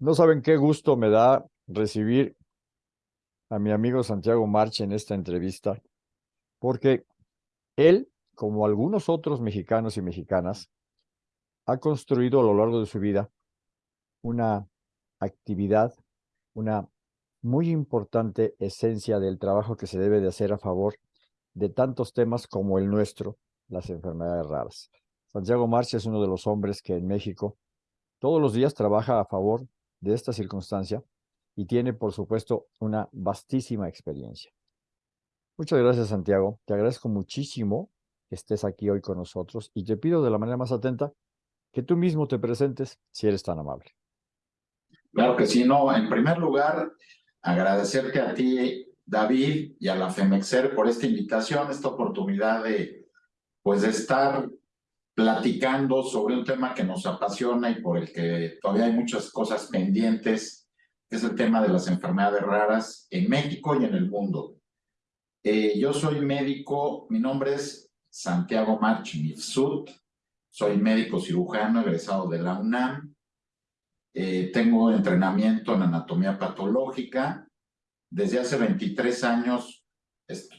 No saben qué gusto me da recibir a mi amigo Santiago March en esta entrevista, porque él, como algunos otros mexicanos y mexicanas, ha construido a lo largo de su vida una actividad, una muy importante esencia del trabajo que se debe de hacer a favor de tantos temas como el nuestro, las enfermedades raras. Santiago March es uno de los hombres que en México todos los días trabaja a favor de esta circunstancia y tiene, por supuesto, una vastísima experiencia. Muchas gracias, Santiago. Te agradezco muchísimo que estés aquí hoy con nosotros y te pido de la manera más atenta que tú mismo te presentes si eres tan amable. Claro que sí, no. En primer lugar, agradecerte a ti, David, y a la FEMEXER por esta invitación, esta oportunidad de, pues, de estar platicando sobre un tema que nos apasiona y por el que todavía hay muchas cosas pendientes, que es el tema de las enfermedades raras en México y en el mundo. Eh, yo soy médico, mi nombre es Santiago March Mifsud, soy médico cirujano egresado de la UNAM, eh, tengo entrenamiento en anatomía patológica, desde hace 23 años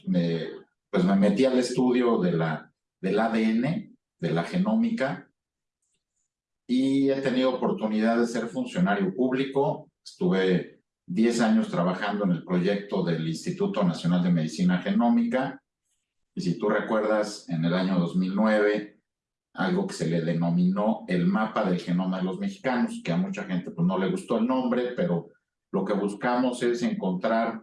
me, pues me metí al estudio de la, del ADN, de la genómica y he tenido oportunidad de ser funcionario público. Estuve 10 años trabajando en el proyecto del Instituto Nacional de Medicina Genómica y si tú recuerdas, en el año 2009, algo que se le denominó el mapa del genoma de los mexicanos, que a mucha gente pues, no le gustó el nombre, pero lo que buscamos es encontrar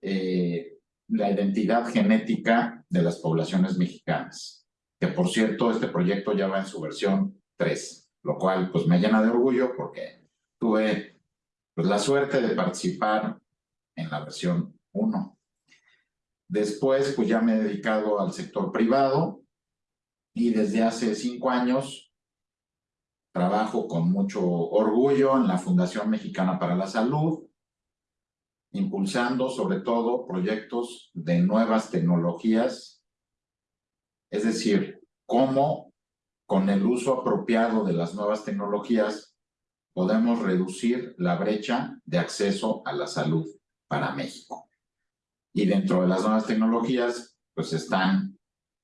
eh, la identidad genética de las poblaciones mexicanas que por cierto este proyecto ya va en su versión 3, lo cual pues me llena de orgullo porque tuve pues, la suerte de participar en la versión 1. Después pues ya me he dedicado al sector privado y desde hace cinco años trabajo con mucho orgullo en la Fundación Mexicana para la Salud, impulsando sobre todo proyectos de nuevas tecnologías es decir, cómo con el uso apropiado de las nuevas tecnologías podemos reducir la brecha de acceso a la salud para México. Y dentro de las nuevas tecnologías, pues están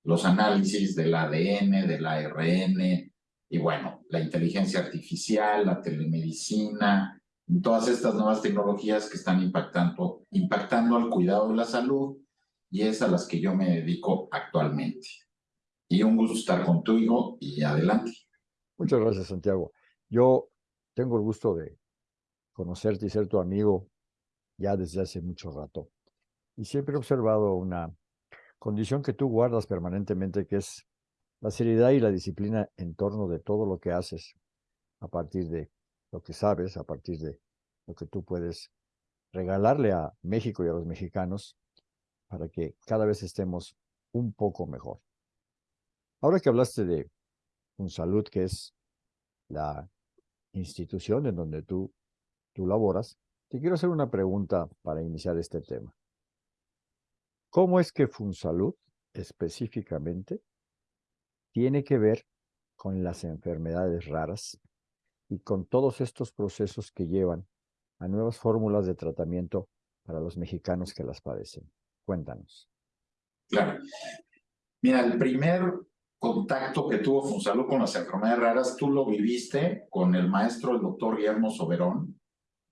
los análisis del ADN, del ARN, y bueno, la inteligencia artificial, la telemedicina, todas estas nuevas tecnologías que están impactando, impactando al cuidado de la salud y es a las que yo me dedico actualmente y un gusto estar contigo y adelante. Muchas gracias, Santiago. Yo tengo el gusto de conocerte y ser tu amigo ya desde hace mucho rato. Y siempre he observado una condición que tú guardas permanentemente, que es la seriedad y la disciplina en torno de todo lo que haces, a partir de lo que sabes, a partir de lo que tú puedes regalarle a México y a los mexicanos para que cada vez estemos un poco mejor. Ahora que hablaste de un salud, que es la institución en donde tú, tú laboras, te quiero hacer una pregunta para iniciar este tema. ¿Cómo es que Funsalud específicamente tiene que ver con las enfermedades raras y con todos estos procesos que llevan a nuevas fórmulas de tratamiento para los mexicanos que las padecen? Cuéntanos. Claro. Mira, el primer contacto que tuvo Fonsalud con las enfermedades raras, tú lo viviste con el maestro, el doctor Guillermo Soberón,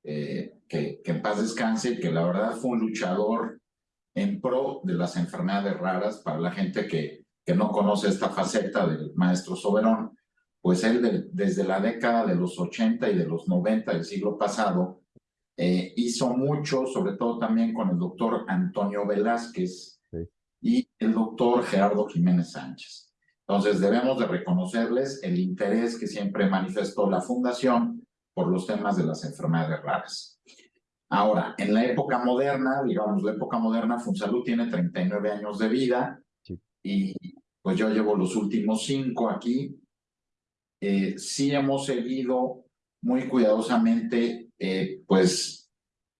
eh, que, que en paz descanse y que la verdad fue un luchador en pro de las enfermedades raras para la gente que, que no conoce esta faceta del maestro Soberón, pues él desde la década de los 80 y de los 90 del siglo pasado eh, hizo mucho, sobre todo también con el doctor Antonio Velázquez y el doctor Gerardo Jiménez Sánchez. Entonces debemos de reconocerles el interés que siempre manifestó la Fundación por los temas de las enfermedades raras. Ahora, en la época moderna, digamos, la época moderna, Funsalud tiene 39 años de vida y pues yo llevo los últimos cinco aquí. Eh, sí hemos seguido muy cuidadosamente, eh, pues,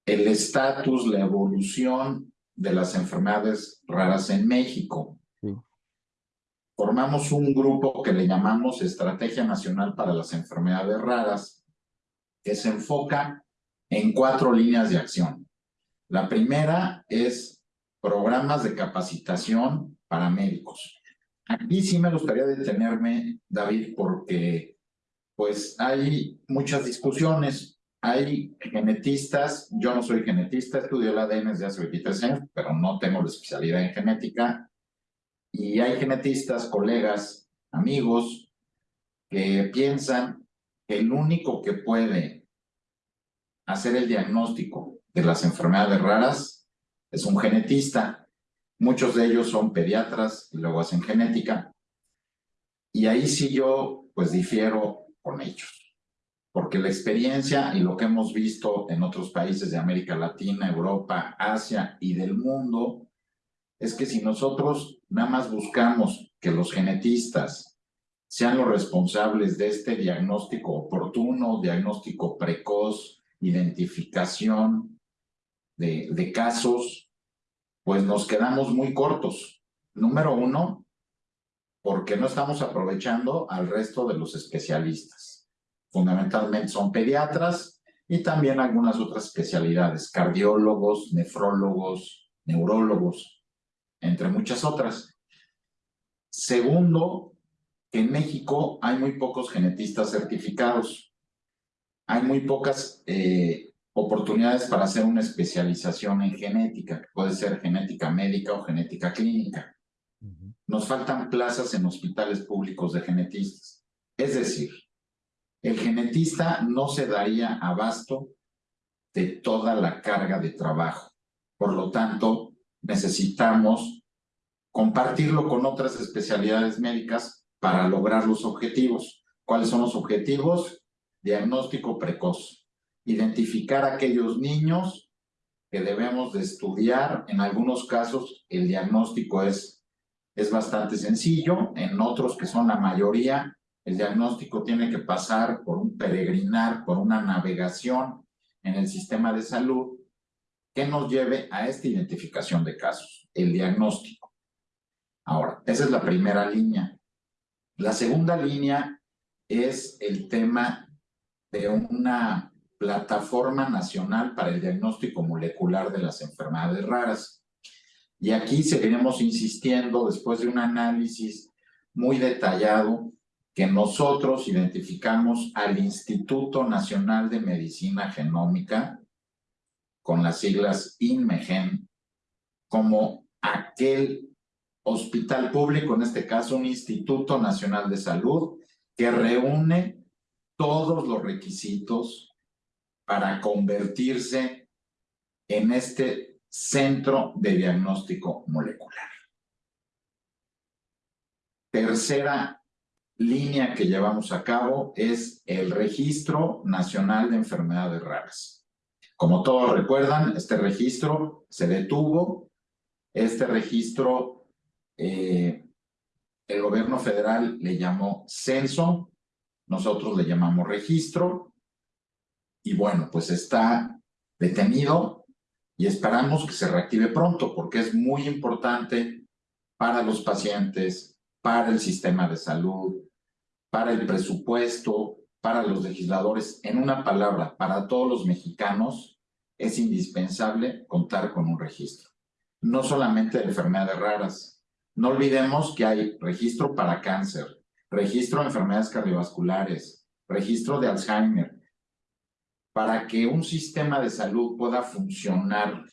el estatus, la evolución de las enfermedades raras en México formamos un grupo que le llamamos Estrategia Nacional para las Enfermedades Raras, que se enfoca en cuatro líneas de acción. La primera es programas de capacitación para médicos. Aquí sí me gustaría detenerme, David, porque pues hay muchas discusiones. Hay genetistas, yo no soy genetista, estudié el ADN desde hace 23 años, pero no tengo la especialidad en genética. Y hay genetistas, colegas, amigos, que piensan que el único que puede hacer el diagnóstico de las enfermedades raras es un genetista. Muchos de ellos son pediatras y luego hacen genética. Y ahí sí yo pues difiero con ellos. Porque la experiencia y lo que hemos visto en otros países de América Latina, Europa, Asia y del mundo es que si nosotros nada más buscamos que los genetistas sean los responsables de este diagnóstico oportuno, diagnóstico precoz, identificación de, de casos, pues nos quedamos muy cortos. Número uno, porque no estamos aprovechando al resto de los especialistas. Fundamentalmente son pediatras y también algunas otras especialidades, cardiólogos, nefrólogos, neurólogos, entre muchas otras. Segundo, que en México hay muy pocos genetistas certificados. Hay muy pocas eh, oportunidades para hacer una especialización en genética, que puede ser genética médica o genética clínica. Nos faltan plazas en hospitales públicos de genetistas. Es decir, el genetista no se daría abasto de toda la carga de trabajo. Por lo tanto, necesitamos compartirlo con otras especialidades médicas para lograr los objetivos. ¿Cuáles son los objetivos? Diagnóstico precoz. Identificar aquellos niños que debemos de estudiar. En algunos casos el diagnóstico es, es bastante sencillo. En otros, que son la mayoría, el diagnóstico tiene que pasar por un peregrinar, por una navegación en el sistema de salud que nos lleve a esta identificación de casos, el diagnóstico. Esa es la primera línea. La segunda línea es el tema de una plataforma nacional para el diagnóstico molecular de las enfermedades raras. Y aquí seguiremos insistiendo, después de un análisis muy detallado, que nosotros identificamos al Instituto Nacional de Medicina Genómica, con las siglas INMEGEN, como aquel hospital público, en este caso un Instituto Nacional de Salud, que reúne todos los requisitos para convertirse en este centro de diagnóstico molecular. Tercera línea que llevamos a cabo es el Registro Nacional de Enfermedades Raras. Como todos recuerdan, este registro se detuvo. Este registro eh, el gobierno federal le llamó censo, nosotros le llamamos registro, y bueno, pues está detenido y esperamos que se reactive pronto porque es muy importante para los pacientes, para el sistema de salud, para el presupuesto, para los legisladores. En una palabra, para todos los mexicanos es indispensable contar con un registro. No solamente de enfermedades raras, no olvidemos que hay registro para cáncer, registro de enfermedades cardiovasculares, registro de Alzheimer. Para que un sistema de salud pueda funcionar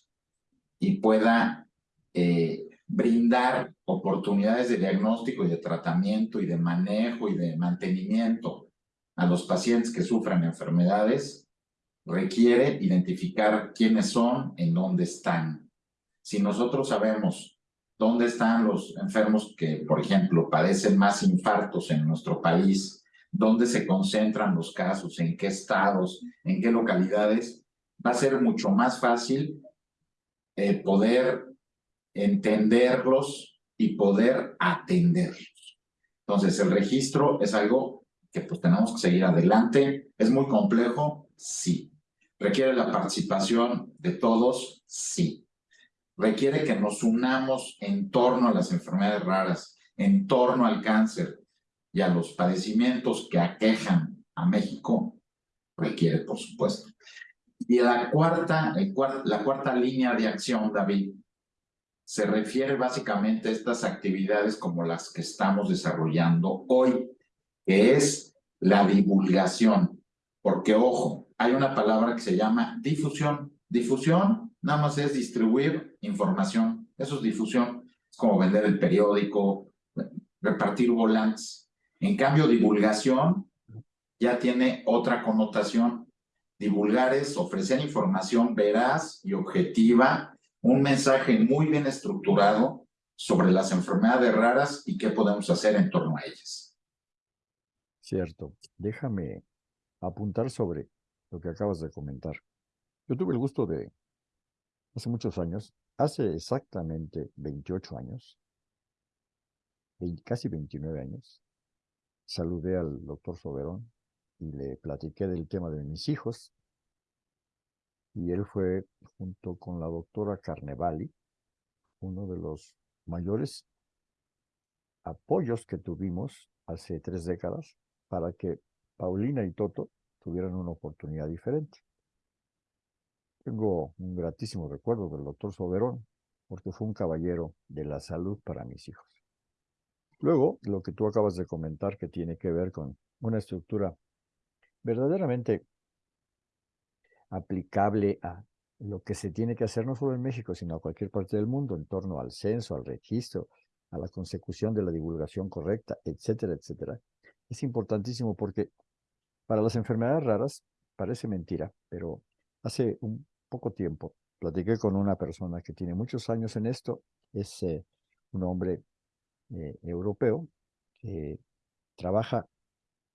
y pueda eh, brindar oportunidades de diagnóstico y de tratamiento y de manejo y de mantenimiento a los pacientes que sufran enfermedades, requiere identificar quiénes son, en dónde están. Si nosotros sabemos ¿Dónde están los enfermos que, por ejemplo, padecen más infartos en nuestro país? ¿Dónde se concentran los casos? ¿En qué estados? ¿En qué localidades? Va a ser mucho más fácil eh, poder entenderlos y poder atenderlos. Entonces, el registro es algo que pues tenemos que seguir adelante. ¿Es muy complejo? Sí. ¿Requiere la participación de todos? Sí requiere que nos unamos en torno a las enfermedades raras, en torno al cáncer y a los padecimientos que aquejan a México requiere, por supuesto. Y la cuarta, la cuarta línea de acción, David, se refiere básicamente a estas actividades como las que estamos desarrollando hoy, que es la divulgación. Porque, ojo, hay una palabra que se llama difusión. Difusión nada más es distribuir información. Eso es difusión. Es como vender el periódico, repartir volantes. En cambio, divulgación ya tiene otra connotación. Divulgar es ofrecer información veraz y objetiva, un mensaje muy bien estructurado sobre las enfermedades raras y qué podemos hacer en torno a ellas. Cierto. Déjame apuntar sobre lo que acabas de comentar. Yo tuve el gusto de, hace muchos años, hace exactamente 28 años, casi 29 años, saludé al doctor Soberón y le platiqué del tema de mis hijos. Y él fue, junto con la doctora Carnevali, uno de los mayores apoyos que tuvimos hace tres décadas para que Paulina y Toto tuvieran una oportunidad diferente. Tengo un gratísimo recuerdo del doctor Soberón, porque fue un caballero de la salud para mis hijos. Luego, lo que tú acabas de comentar que tiene que ver con una estructura verdaderamente aplicable a lo que se tiene que hacer no solo en México, sino a cualquier parte del mundo en torno al censo, al registro, a la consecución de la divulgación correcta, etcétera, etcétera. Es importantísimo porque para las enfermedades raras parece mentira, pero hace un poco tiempo platiqué con una persona que tiene muchos años en esto, es eh, un hombre eh, europeo que trabaja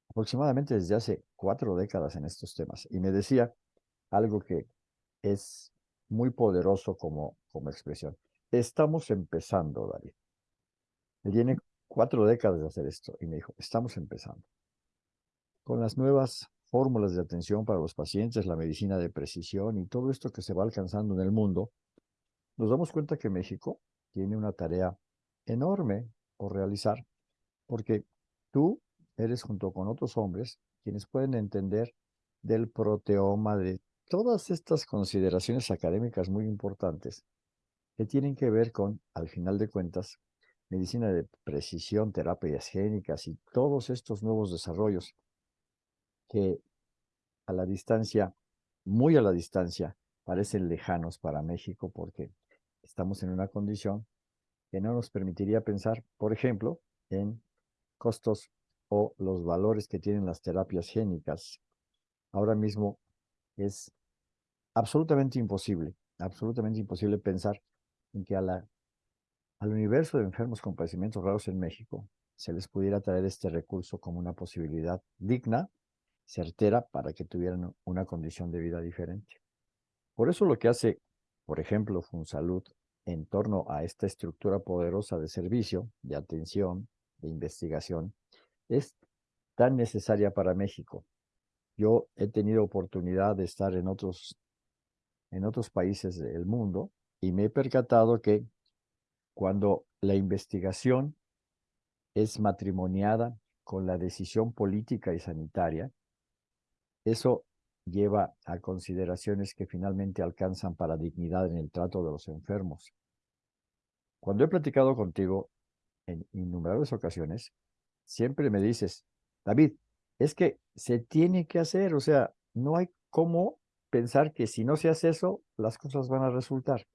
aproximadamente desde hace cuatro décadas en estos temas y me decía algo que es muy poderoso como, como expresión. Estamos empezando, David. Tiene cuatro décadas de hacer esto y me dijo, estamos empezando. Con las nuevas fórmulas de atención para los pacientes, la medicina de precisión y todo esto que se va alcanzando en el mundo, nos damos cuenta que México tiene una tarea enorme por realizar, porque tú eres junto con otros hombres quienes pueden entender del proteoma, de todas estas consideraciones académicas muy importantes que tienen que ver con, al final de cuentas, medicina de precisión, terapias génicas y todos estos nuevos desarrollos que a la distancia, muy a la distancia, parecen lejanos para México porque estamos en una condición que no nos permitiría pensar, por ejemplo, en costos o los valores que tienen las terapias génicas. Ahora mismo es absolutamente imposible, absolutamente imposible pensar en que a la, al universo de enfermos con padecimientos raros en México se les pudiera traer este recurso como una posibilidad digna, certera, para que tuvieran una condición de vida diferente. Por eso lo que hace, por ejemplo, FunSalud en torno a esta estructura poderosa de servicio, de atención, de investigación, es tan necesaria para México. Yo he tenido oportunidad de estar en otros, en otros países del mundo y me he percatado que cuando la investigación es matrimoniada con la decisión política y sanitaria, eso lleva a consideraciones que finalmente alcanzan para dignidad en el trato de los enfermos. Cuando he platicado contigo en innumerables ocasiones, siempre me dices, David, es que se tiene que hacer, o sea, no hay cómo pensar que si no se hace eso, las cosas van a resultar.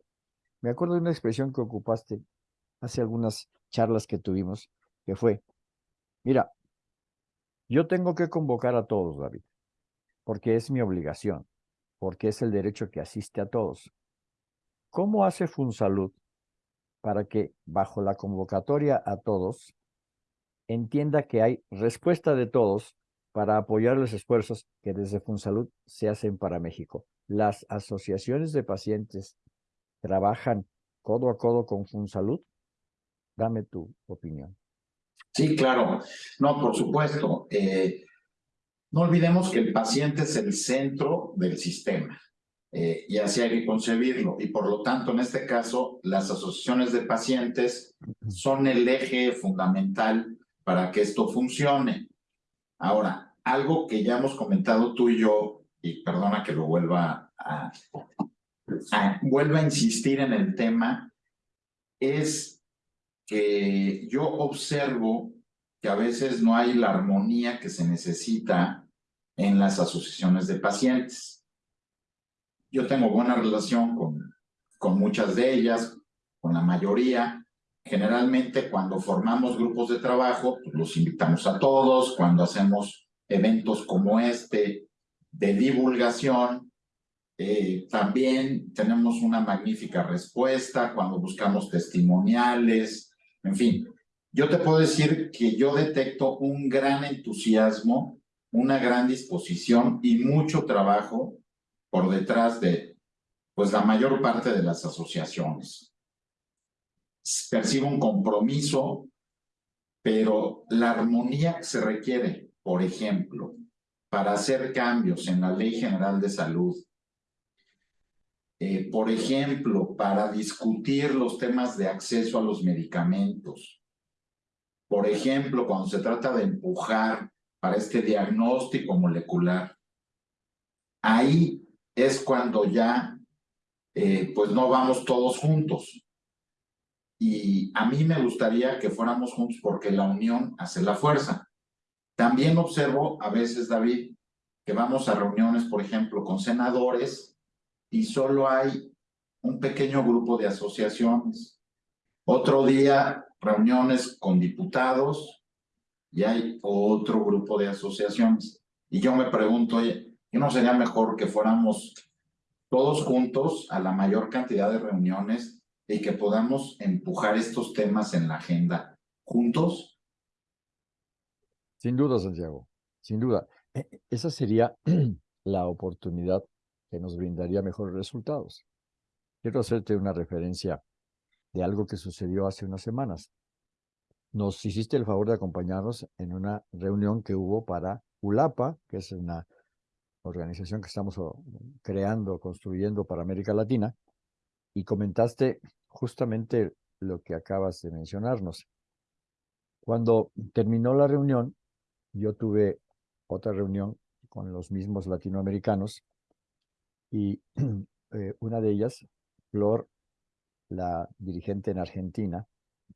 Me acuerdo de una expresión que ocupaste hace algunas charlas que tuvimos, que fue, mira, yo tengo que convocar a todos, David, porque es mi obligación, porque es el derecho que asiste a todos. ¿Cómo hace FunSalud para que bajo la convocatoria a todos entienda que hay respuesta de todos para apoyar los esfuerzos que desde FunSalud se hacen para México. Las asociaciones de pacientes trabajan codo a codo con FunSalud. Dame tu opinión. Sí, claro. No, por supuesto. Eh, no olvidemos que el paciente es el centro del sistema. Eh, y así hay que concebirlo. Y por lo tanto, en este caso, las asociaciones de pacientes son el eje fundamental para que esto funcione. Ahora, algo que ya hemos comentado tú y yo, y perdona que lo vuelva a, vuelva a insistir en el tema, es que yo observo que a veces no hay la armonía que se necesita en las asociaciones de pacientes. Yo tengo buena relación con, con muchas de ellas, con la mayoría. Generalmente cuando formamos grupos de trabajo, pues los invitamos a todos, cuando hacemos eventos como este de divulgación, eh, también tenemos una magnífica respuesta cuando buscamos testimoniales, en fin. Yo te puedo decir que yo detecto un gran entusiasmo, una gran disposición y mucho trabajo por detrás de pues la mayor parte de las asociaciones. Percibo un compromiso, pero la armonía se requiere, por ejemplo, para hacer cambios en la Ley General de Salud, eh, por ejemplo, para discutir los temas de acceso a los medicamentos, por ejemplo, cuando se trata de empujar para este diagnóstico molecular, ahí es cuando ya eh, pues no vamos todos juntos. Y a mí me gustaría que fuéramos juntos porque la unión hace la fuerza. También observo a veces, David, que vamos a reuniones, por ejemplo, con senadores y solo hay un pequeño grupo de asociaciones. Otro día, reuniones con diputados y hay otro grupo de asociaciones. Y yo me pregunto, oye, ¿y no sería mejor que fuéramos todos juntos a la mayor cantidad de reuniones y que podamos empujar estos temas en la agenda juntos? Sin duda, Santiago, sin duda. E, e, esa sería la oportunidad que nos brindaría mejores resultados. Quiero hacerte una referencia de algo que sucedió hace unas semanas. Nos hiciste el favor de acompañarnos en una reunión que hubo para ULAPA, que es una organización que estamos creando, construyendo para América Latina, y comentaste justamente lo que acabas de mencionarnos. Cuando terminó la reunión, yo tuve otra reunión con los mismos latinoamericanos y eh, una de ellas, Flor, la dirigente en Argentina,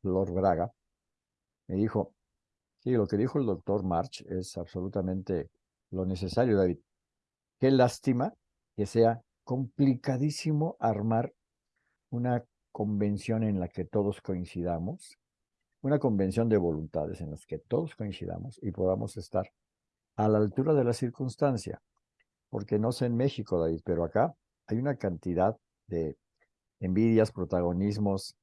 Flor Braga, me dijo, sí, lo que dijo el doctor March es absolutamente lo necesario, David. Qué lástima que sea complicadísimo armar una convención en la que todos coincidamos, una convención de voluntades en las que todos coincidamos y podamos estar a la altura de la circunstancia. Porque no sé en México, David, pero acá hay una cantidad de envidias, protagonismos,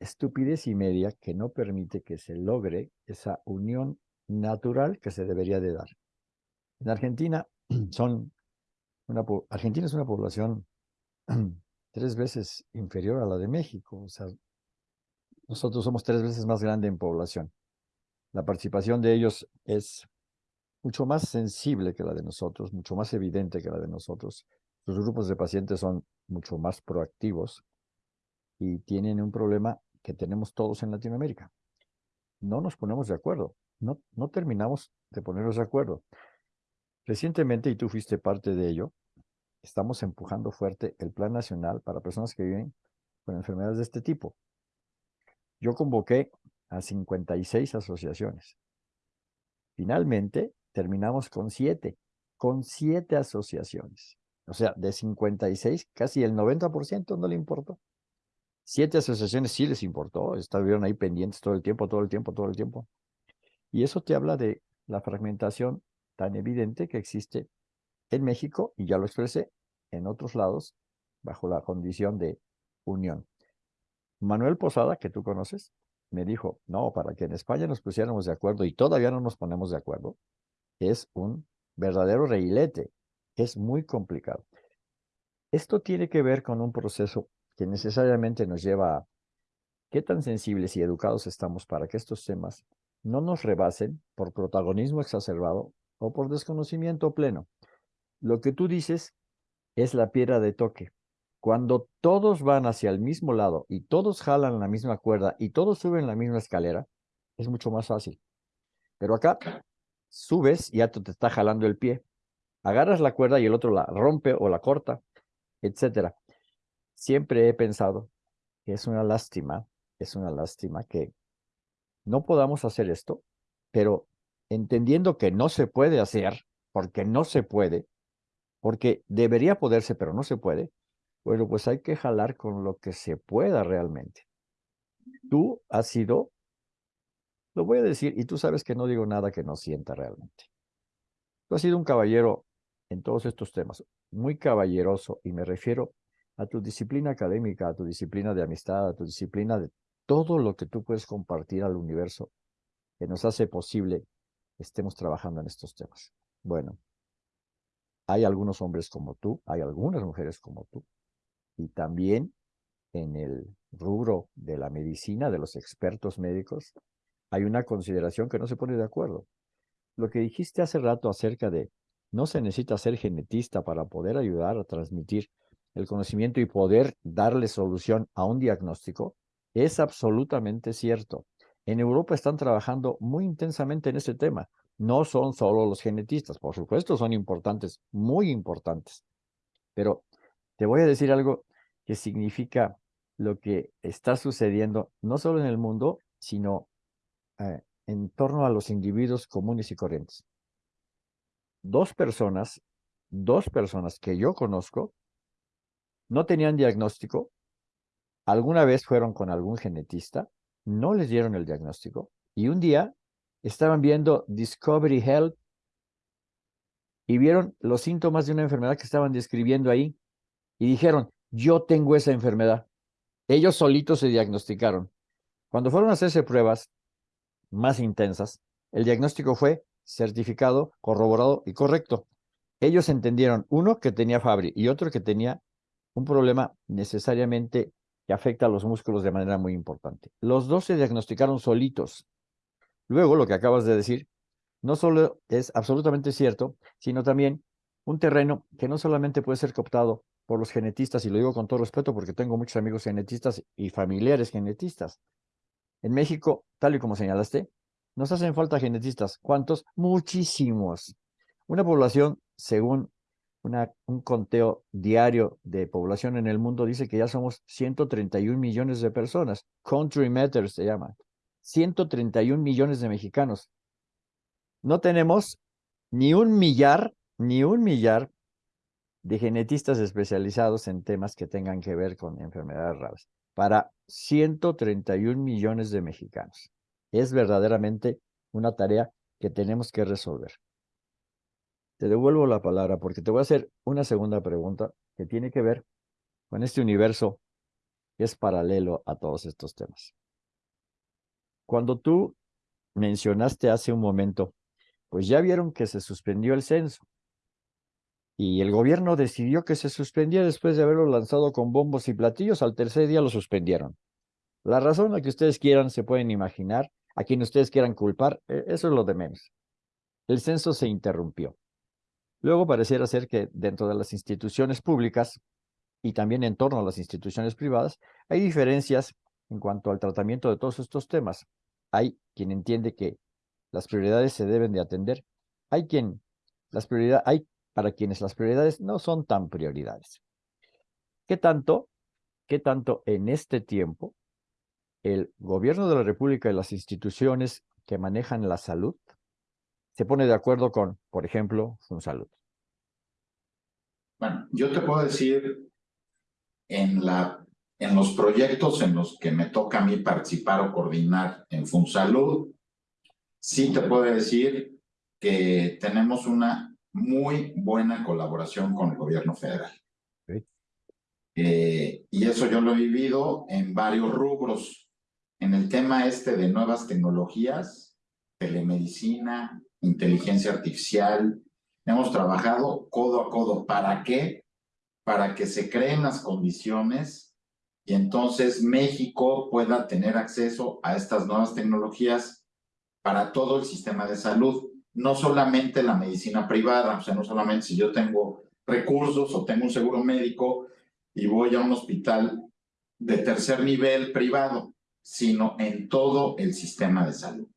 estupidez y media que no permite que se logre esa unión natural que se debería de dar. En Argentina son una, Argentina es una población tres veces inferior a la de México. O sea, nosotros somos tres veces más grande en población. La participación de ellos es mucho más sensible que la de nosotros, mucho más evidente que la de nosotros. Los grupos de pacientes son mucho más proactivos y tienen un problema que tenemos todos en Latinoamérica. No nos ponemos de acuerdo, no, no terminamos de ponernos de acuerdo. Recientemente, y tú fuiste parte de ello, estamos empujando fuerte el Plan Nacional para personas que viven con enfermedades de este tipo. Yo convoqué a 56 asociaciones. Finalmente, terminamos con siete, con siete asociaciones. O sea, de 56, casi el 90% no le importó. Siete asociaciones sí les importó, estuvieron ahí pendientes todo el tiempo, todo el tiempo, todo el tiempo. Y eso te habla de la fragmentación tan evidente que existe en México, y ya lo expresé, en otros lados, bajo la condición de unión. Manuel Posada, que tú conoces, me dijo, no, para que en España nos pusiéramos de acuerdo, y todavía no nos ponemos de acuerdo, es un verdadero reilete, es muy complicado. Esto tiene que ver con un proceso que necesariamente nos lleva a qué tan sensibles y educados estamos para que estos temas no nos rebasen por protagonismo exacerbado o por desconocimiento pleno. Lo que tú dices es la piedra de toque. Cuando todos van hacia el mismo lado y todos jalan la misma cuerda y todos suben la misma escalera, es mucho más fácil. Pero acá subes y ya te está jalando el pie. Agarras la cuerda y el otro la rompe o la corta, etcétera. Siempre he pensado que es una lástima, es una lástima que no podamos hacer esto, pero entendiendo que no se puede hacer, porque no se puede, porque debería poderse, pero no se puede, bueno, pues hay que jalar con lo que se pueda realmente. Tú has sido, lo voy a decir, y tú sabes que no digo nada que no sienta realmente. Tú has sido un caballero en todos estos temas, muy caballeroso, y me refiero a tu disciplina académica, a tu disciplina de amistad, a tu disciplina de todo lo que tú puedes compartir al universo que nos hace posible estemos trabajando en estos temas. Bueno, hay algunos hombres como tú, hay algunas mujeres como tú, y también en el rubro de la medicina, de los expertos médicos, hay una consideración que no se pone de acuerdo. Lo que dijiste hace rato acerca de no se necesita ser genetista para poder ayudar a transmitir el conocimiento y poder darle solución a un diagnóstico, es absolutamente cierto. En Europa están trabajando muy intensamente en ese tema. No son solo los genetistas, por supuesto son importantes, muy importantes. Pero te voy a decir algo que significa lo que está sucediendo no solo en el mundo, sino eh, en torno a los individuos comunes y corrientes. Dos personas, dos personas que yo conozco, no tenían diagnóstico, alguna vez fueron con algún genetista, no les dieron el diagnóstico y un día estaban viendo Discovery Health y vieron los síntomas de una enfermedad que estaban describiendo ahí y dijeron, yo tengo esa enfermedad. Ellos solitos se diagnosticaron. Cuando fueron a hacerse pruebas más intensas, el diagnóstico fue certificado, corroborado y correcto. Ellos entendieron, uno, que tenía Fabri y otro que tenía un problema necesariamente que afecta a los músculos de manera muy importante. Los dos se diagnosticaron solitos. Luego, lo que acabas de decir, no solo es absolutamente cierto, sino también un terreno que no solamente puede ser cooptado por los genetistas, y lo digo con todo respeto porque tengo muchos amigos genetistas y familiares genetistas. En México, tal y como señalaste, nos hacen falta genetistas. ¿Cuántos? Muchísimos. Una población, según un conteo diario de población en el mundo dice que ya somos 131 millones de personas. Country Matters se llama. 131 millones de mexicanos. No tenemos ni un millar, ni un millar de genetistas especializados en temas que tengan que ver con enfermedades raras. Para 131 millones de mexicanos. Es verdaderamente una tarea que tenemos que resolver. Te devuelvo la palabra porque te voy a hacer una segunda pregunta que tiene que ver con este universo que es paralelo a todos estos temas. Cuando tú mencionaste hace un momento, pues ya vieron que se suspendió el censo y el gobierno decidió que se suspendía después de haberlo lanzado con bombos y platillos, al tercer día lo suspendieron. La razón a que ustedes quieran se pueden imaginar, a quien ustedes quieran culpar, e, eso es lo de menos. El censo se interrumpió. Luego pareciera ser que dentro de las instituciones públicas y también en torno a las instituciones privadas hay diferencias en cuanto al tratamiento de todos estos temas. Hay quien entiende que las prioridades se deben de atender. Hay quien las prioridades hay para quienes las prioridades no son tan prioridades. ¿Qué tanto, qué tanto en este tiempo el gobierno de la República y las instituciones que manejan la salud se pone de acuerdo con, por ejemplo, FunSalud? Bueno, yo te puedo decir, en, la, en los proyectos en los que me toca a mí participar o coordinar en FunSalud, sí te puedo decir que tenemos una muy buena colaboración con el gobierno federal. Eh, y eso yo lo he vivido en varios rubros. En el tema este de nuevas tecnologías, telemedicina, inteligencia artificial. Hemos trabajado codo a codo. ¿Para qué? Para que se creen las condiciones y entonces México pueda tener acceso a estas nuevas tecnologías para todo el sistema de salud, no solamente la medicina privada, o sea, no solamente si yo tengo recursos o tengo un seguro médico y voy a un hospital de tercer nivel privado, sino en todo el sistema de salud.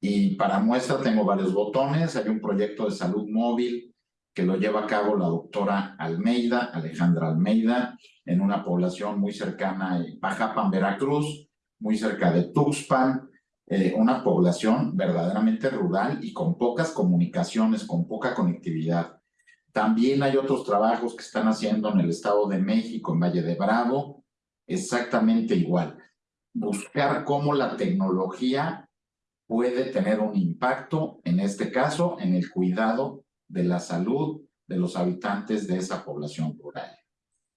Y para muestra tengo varios botones. Hay un proyecto de salud móvil que lo lleva a cabo la doctora Almeida, Alejandra Almeida, en una población muy cercana a Pajapan, Veracruz, muy cerca de Tuxpan, eh, una población verdaderamente rural y con pocas comunicaciones, con poca conectividad. También hay otros trabajos que están haciendo en el Estado de México, en Valle de Bravo, exactamente igual. Buscar cómo la tecnología puede tener un impacto, en este caso, en el cuidado de la salud de los habitantes de esa población rural.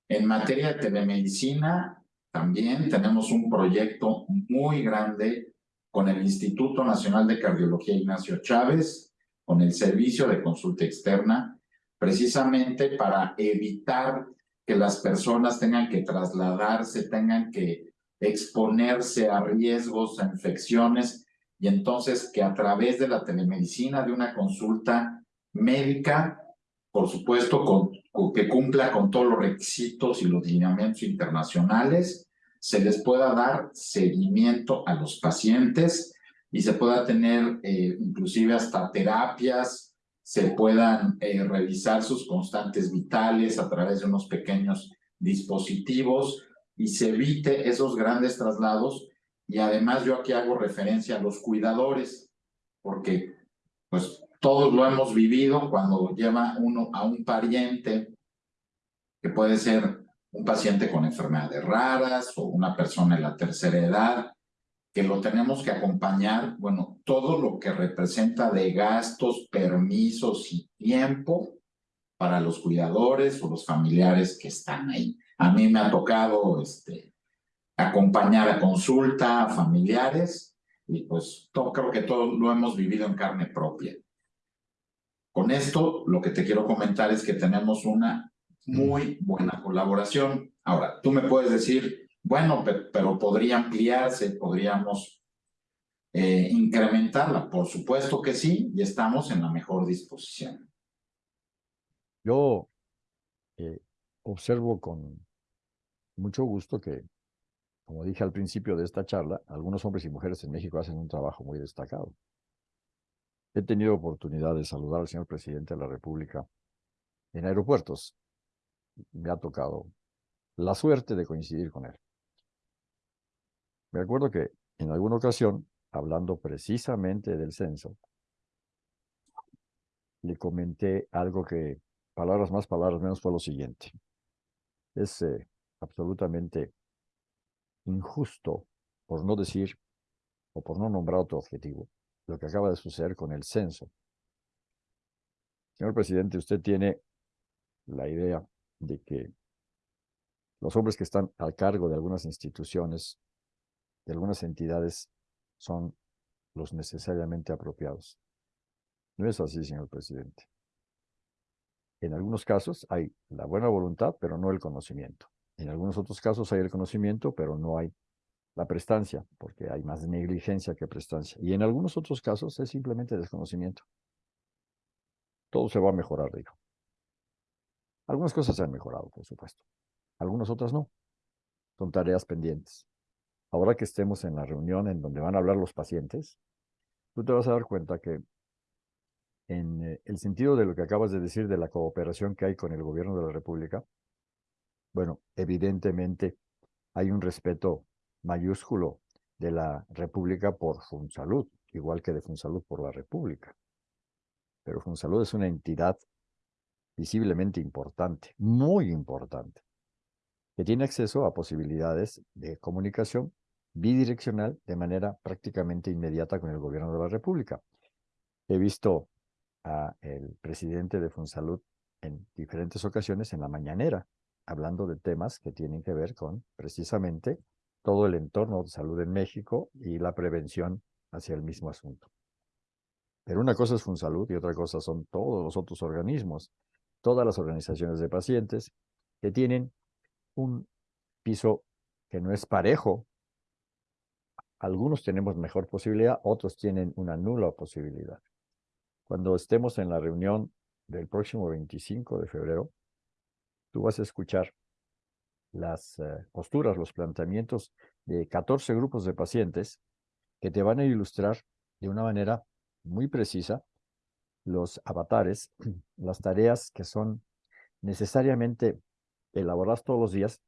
En materia de telemedicina, también tenemos un proyecto muy grande con el Instituto Nacional de Cardiología Ignacio Chávez, con el servicio de consulta externa, precisamente para evitar que las personas tengan que trasladarse, tengan que exponerse a riesgos, a infecciones, y entonces que a través de la telemedicina, de una consulta médica, por supuesto, que cumpla con todos los requisitos y los lineamientos internacionales, se les pueda dar seguimiento a los pacientes y se pueda tener eh, inclusive hasta terapias se puedan eh, revisar sus constantes vitales a través de unos pequeños dispositivos y se evite esos grandes traslados. Y además yo aquí hago referencia a los cuidadores, porque pues todos lo hemos vivido cuando lleva uno a un pariente, que puede ser un paciente con enfermedades raras o una persona en la tercera edad, que lo tenemos que acompañar, bueno, todo lo que representa de gastos, permisos y tiempo para los cuidadores o los familiares que están ahí. A mí me ha tocado este, acompañar a consulta a familiares y pues todo, creo que todo lo hemos vivido en carne propia. Con esto, lo que te quiero comentar es que tenemos una muy buena colaboración. Ahora, tú me puedes decir, bueno, pero, podría ampliarse, podríamos eh, incrementarla. Por supuesto que sí, y estamos en la mejor disposición. Yo eh, observo con mucho gusto que, como dije al principio de esta charla, algunos hombres y mujeres en México hacen un trabajo muy destacado. He tenido oportunidad de saludar al señor presidente de la República en aeropuertos. Me ha tocado la suerte de coincidir con él. Me acuerdo que en alguna ocasión, hablando precisamente del censo, le comenté algo que, palabras más, palabras menos, fue lo siguiente. Es eh, absolutamente injusto, por no decir, o por no nombrar otro objetivo, lo que acaba de suceder con el censo. Señor presidente, usted tiene la idea de que los hombres que están al cargo de algunas instituciones de algunas entidades son los necesariamente apropiados. No es así, señor presidente. En algunos casos hay la buena voluntad, pero no el conocimiento. En algunos otros casos hay el conocimiento, pero no hay la prestancia, porque hay más negligencia que prestancia. Y en algunos otros casos es simplemente desconocimiento. Todo se va a mejorar, digo. Algunas cosas se han mejorado, por supuesto. Algunas otras no. Son tareas pendientes ahora que estemos en la reunión en donde van a hablar los pacientes, tú te vas a dar cuenta que en eh, el sentido de lo que acabas de decir de la cooperación que hay con el gobierno de la República, bueno, evidentemente hay un respeto mayúsculo de la República por Funsalud, igual que de Funsalud por la República. Pero Funsalud es una entidad visiblemente importante, muy importante, que tiene acceso a posibilidades de comunicación bidireccional de manera prácticamente inmediata con el gobierno de la República. He visto a el presidente de Funsalud en diferentes ocasiones en la mañanera, hablando de temas que tienen que ver con precisamente todo el entorno de salud en México y la prevención hacia el mismo asunto. Pero una cosa es Funsalud y otra cosa son todos los otros organismos, todas las organizaciones de pacientes que tienen un piso que no es parejo algunos tenemos mejor posibilidad, otros tienen una nula posibilidad. Cuando estemos en la reunión del próximo 25 de febrero, tú vas a escuchar las eh, posturas, los planteamientos de 14 grupos de pacientes que te van a ilustrar de una manera muy precisa los avatares, las tareas que son necesariamente elaboradas todos los días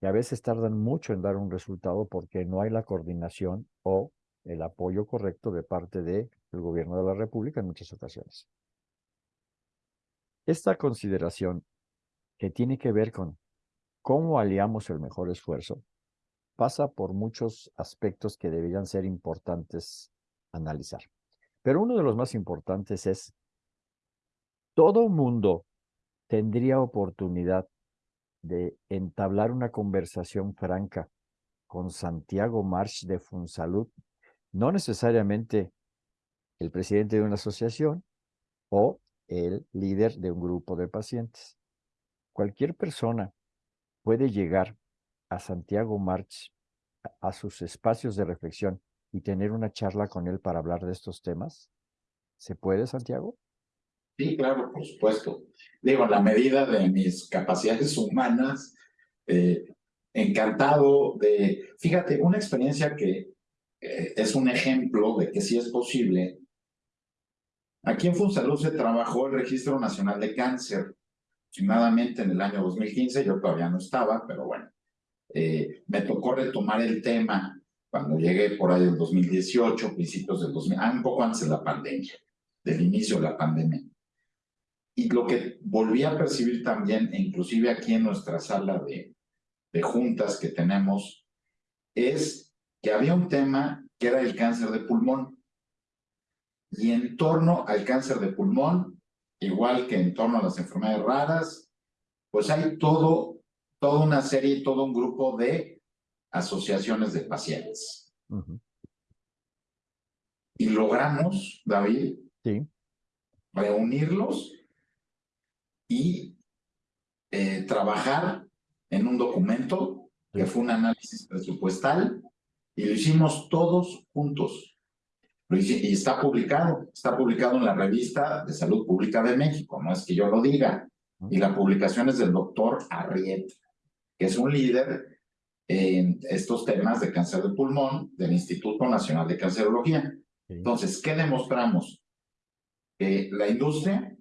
y a veces tardan mucho en dar un resultado porque no hay la coordinación o el apoyo correcto de parte del gobierno de la República en muchas ocasiones. Esta consideración que tiene que ver con cómo aliamos el mejor esfuerzo pasa por muchos aspectos que deberían ser importantes analizar. Pero uno de los más importantes es, todo mundo tendría oportunidad de entablar una conversación franca con Santiago March de Funsalud, no necesariamente el presidente de una asociación o el líder de un grupo de pacientes. Cualquier persona puede llegar a Santiago March a sus espacios de reflexión y tener una charla con él para hablar de estos temas? ¿Se puede, Santiago? Sí, claro, por supuesto. Digo, en la medida de mis capacidades humanas, eh, encantado de, fíjate, una experiencia que eh, es un ejemplo de que sí es posible. Aquí en Funsalud se trabajó el Registro Nacional de Cáncer, aproximadamente en el año 2015, yo todavía no estaba, pero bueno, eh, me tocó retomar el tema cuando llegué por ahí del 2018, principios del 2000, ah, un poco antes de la pandemia, del inicio de la pandemia. Y lo que volví a percibir también, e inclusive aquí en nuestra sala de, de juntas que tenemos, es que había un tema que era el cáncer de pulmón. Y en torno al cáncer de pulmón, igual que en torno a las enfermedades raras, pues hay todo, toda una serie, todo un grupo de asociaciones de pacientes. Y logramos, David, reunirlos y eh, trabajar en un documento que fue un análisis presupuestal y lo hicimos todos juntos. Y está publicado, está publicado en la revista de Salud Pública de México, no es que yo lo diga. Y la publicación es del doctor Arriet, que es un líder en estos temas de cáncer de pulmón del Instituto Nacional de Cancerología. Entonces, ¿qué demostramos? Que la industria,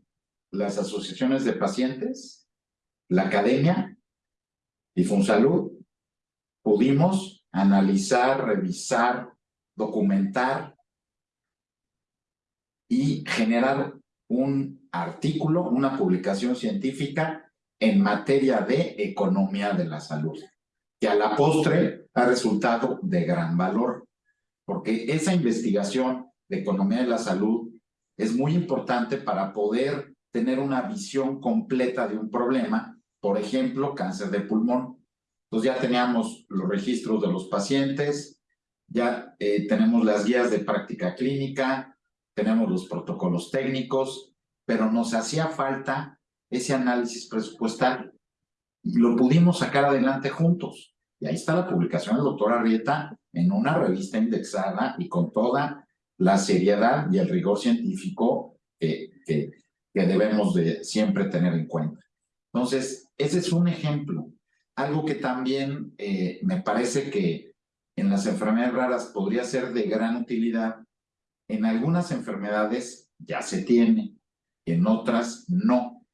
las asociaciones de pacientes, la academia y Funsalud pudimos analizar, revisar, documentar y generar un artículo, una publicación científica en materia de economía de la salud que a la postre ha resultado de gran valor, porque esa investigación de economía de la salud es muy importante para poder tener una visión completa de un problema, por ejemplo, cáncer de pulmón. Entonces ya teníamos los registros de los pacientes, ya eh, tenemos las guías de práctica clínica, tenemos los protocolos técnicos, pero nos hacía falta ese análisis presupuestal. Y lo pudimos sacar adelante juntos. Y ahí está la publicación del doctor Arrieta en una revista indexada y con toda la seriedad y el rigor científico que, que, debemos de siempre tener en cuenta. Entonces, ese es un ejemplo. Algo que también eh, me parece que en las enfermedades raras podría ser de gran utilidad. En algunas enfermedades ya se tiene, en otras no.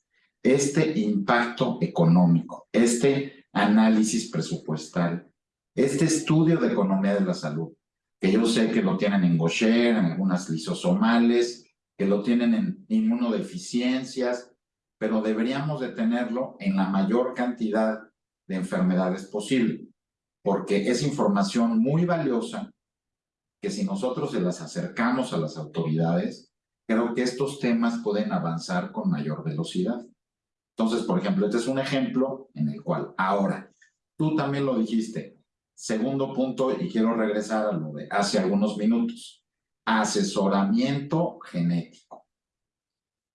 Este impacto económico, este análisis presupuestal, este estudio de economía de la salud, que yo sé que lo tienen en Gaucher, en algunas lisosomales, que lo tienen en inmunodeficiencias, pero deberíamos de tenerlo en la mayor cantidad de enfermedades posible, porque es información muy valiosa que si nosotros se las acercamos a las autoridades, creo que estos temas pueden avanzar con mayor velocidad. Entonces, por ejemplo, este es un ejemplo en el cual ahora, tú también lo dijiste, segundo punto, y quiero regresar a lo de hace algunos minutos, asesoramiento genético.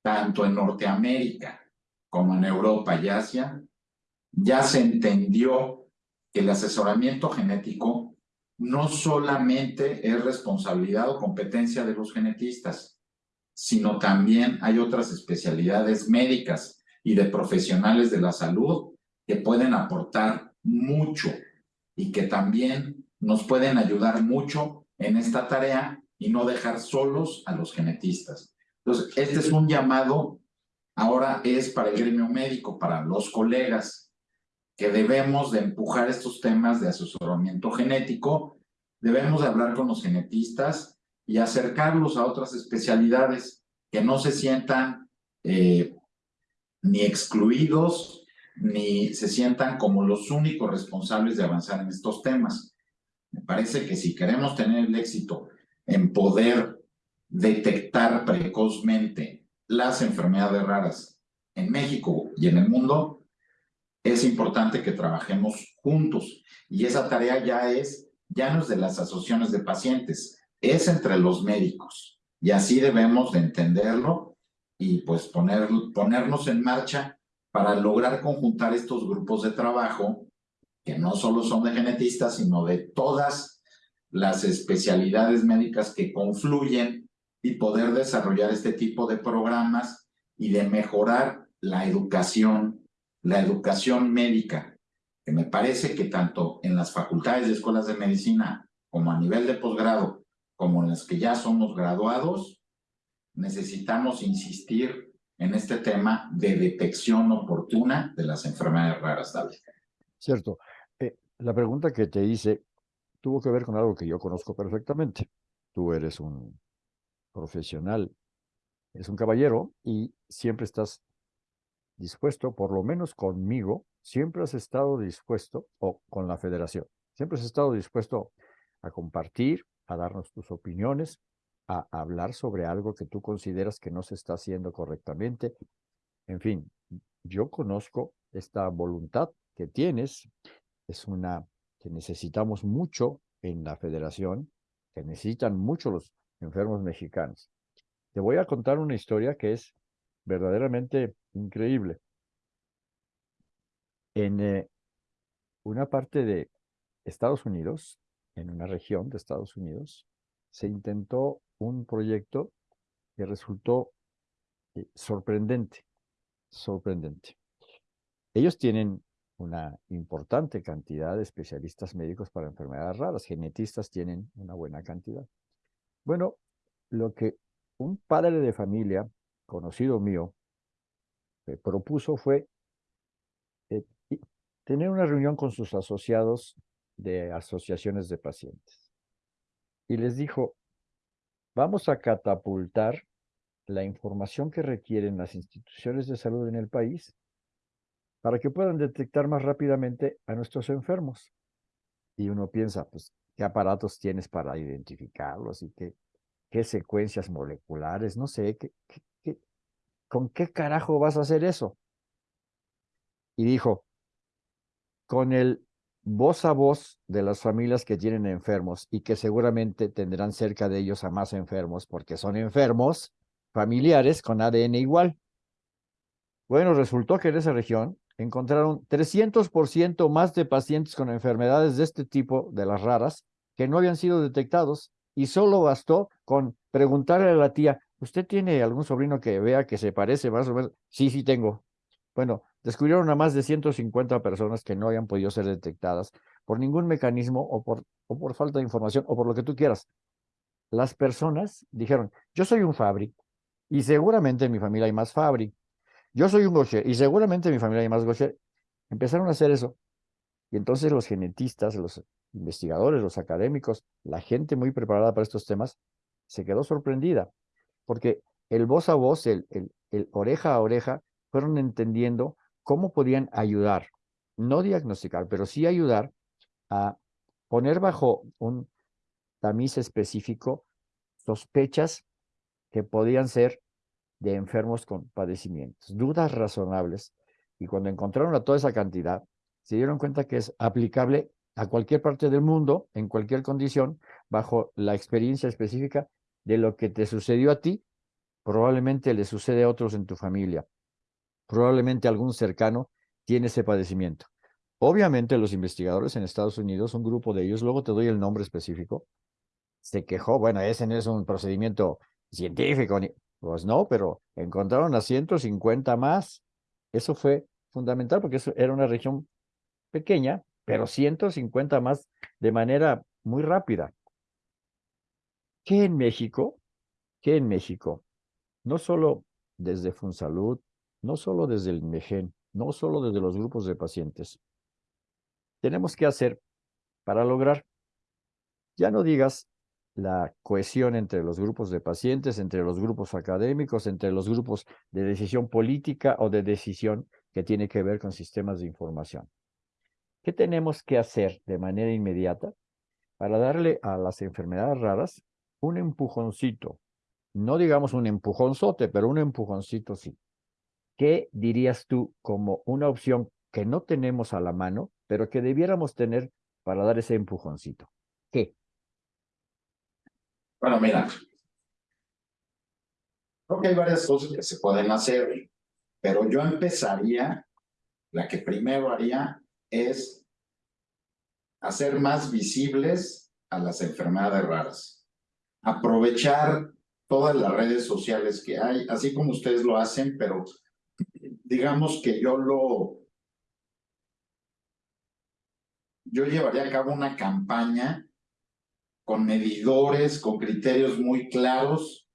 Tanto en Norteamérica como en Europa y Asia, ya se entendió que el asesoramiento genético no solamente es responsabilidad o competencia de los genetistas, sino también hay otras especialidades médicas y de profesionales de la salud que pueden aportar mucho y que también nos pueden ayudar mucho en esta tarea y no dejar solos a los genetistas. Entonces, este es un llamado, ahora es para el gremio médico, para los colegas, que debemos de empujar estos temas de asesoramiento genético, debemos de hablar con los genetistas y acercarlos a otras especialidades que no se sientan eh, ni excluidos ni se sientan como los únicos responsables de avanzar en estos temas. Me parece que si queremos tener el éxito en poder detectar precozmente las enfermedades raras en México y en el mundo, es importante que trabajemos juntos. Y esa tarea ya es, ya no es de las asociaciones de pacientes, es entre los médicos. Y así debemos de entenderlo y pues poner, ponernos en marcha para lograr conjuntar estos grupos de trabajo que no solo son de genetistas, sino de todas las especialidades médicas que confluyen y poder desarrollar este tipo de programas y de mejorar la educación, la educación médica, que me parece que tanto en las facultades de escuelas de medicina como a nivel de posgrado como en las que ya somos graduados, necesitamos insistir en este tema de detección oportuna de las enfermedades raras. Cierto. Eh, la pregunta que te hice tuvo que ver con algo que yo conozco perfectamente. Tú eres un profesional, eres un caballero y siempre estás dispuesto, por lo menos conmigo, siempre has estado dispuesto, o con la federación, siempre has estado dispuesto a compartir, a darnos tus opiniones, a hablar sobre algo que tú consideras que no se está haciendo correctamente. En fin, yo conozco esta voluntad que tienes, es una que necesitamos mucho en la federación, que necesitan mucho los enfermos mexicanos. Te voy a contar una historia que es verdaderamente increíble. En eh, una parte de Estados Unidos, en una región de Estados Unidos, se intentó un proyecto que resultó eh, sorprendente, sorprendente. Ellos tienen una importante cantidad de especialistas médicos para enfermedades raras, genetistas tienen una buena cantidad. Bueno, lo que un padre de familia, conocido mío, propuso fue eh, tener una reunión con sus asociados de asociaciones de pacientes. Y les dijo, vamos a catapultar la información que requieren las instituciones de salud en el país para que puedan detectar más rápidamente a nuestros enfermos. Y uno piensa, pues, ¿qué aparatos tienes para identificarlos y qué, qué secuencias moleculares? No sé, ¿qué, qué, ¿con qué carajo vas a hacer eso? Y dijo, con el voz a voz de las familias que tienen enfermos y que seguramente tendrán cerca de ellos a más enfermos porque son enfermos familiares con ADN igual. Bueno, resultó que en esa región encontraron 300% más de pacientes con enfermedades de este tipo, de las raras, que no habían sido detectados y solo bastó con preguntarle a la tía, ¿usted tiene algún sobrino que vea que se parece más o menos? Sí, sí tengo. Bueno, descubrieron a más de 150 personas que no habían podido ser detectadas por ningún mecanismo o por, o por falta de información o por lo que tú quieras. Las personas dijeron, yo soy un Fabri y seguramente en mi familia hay más Fabri. Yo soy un Gaucher y seguramente en mi familia hay más Gaucher. Empezaron a hacer eso. Y entonces los genetistas, los investigadores, los académicos, la gente muy preparada para estos temas, se quedó sorprendida, porque el voz a voz, el, oreja a oreja, fueron entendiendo cómo podían ayudar, no diagnosticar, pero sí ayudar a poner bajo un tamiz específico sospechas que podían ser de enfermos con padecimientos, dudas razonables. Y cuando encontraron a toda esa cantidad, se dieron cuenta que es aplicable a cualquier parte del mundo, en cualquier condición, bajo la experiencia específica de lo que te sucedió a ti, probablemente le sucede a otros en tu familia probablemente algún cercano tiene ese padecimiento. Obviamente los investigadores en Estados Unidos, un grupo de ellos, luego te doy el nombre específico, se quejó, bueno, ese no es un procedimiento científico, pues no, pero encontraron a 150 más. Eso fue fundamental porque eso era una región pequeña, pero 150 más de manera muy rápida. Que en México, que en México, no solo desde Funsalud, no solo desde el INMEGEN, no solo desde los grupos de pacientes, tenemos que hacer para lograr, ya no digas la cohesión entre los grupos de pacientes, entre los grupos académicos, entre los grupos de decisión política o de decisión que tiene que ver con sistemas de información. ¿Qué tenemos que hacer de manera inmediata para darle a las enfermedades raras un empujoncito? No digamos un empujonzote, pero un empujoncito sí. ¿Qué dirías tú como una opción que no tenemos a la mano, pero que debiéramos tener para dar ese empujoncito? ¿Qué? Bueno, mira, creo que hay varias cosas que se pueden hacer, pero yo empezaría, la que primero haría es hacer más visibles a las enfermedades raras. Aprovechar todas las redes sociales que hay, así como ustedes lo hacen, pero digamos que yo lo... Yo llevaría a cabo una campaña con medidores, con criterios muy claros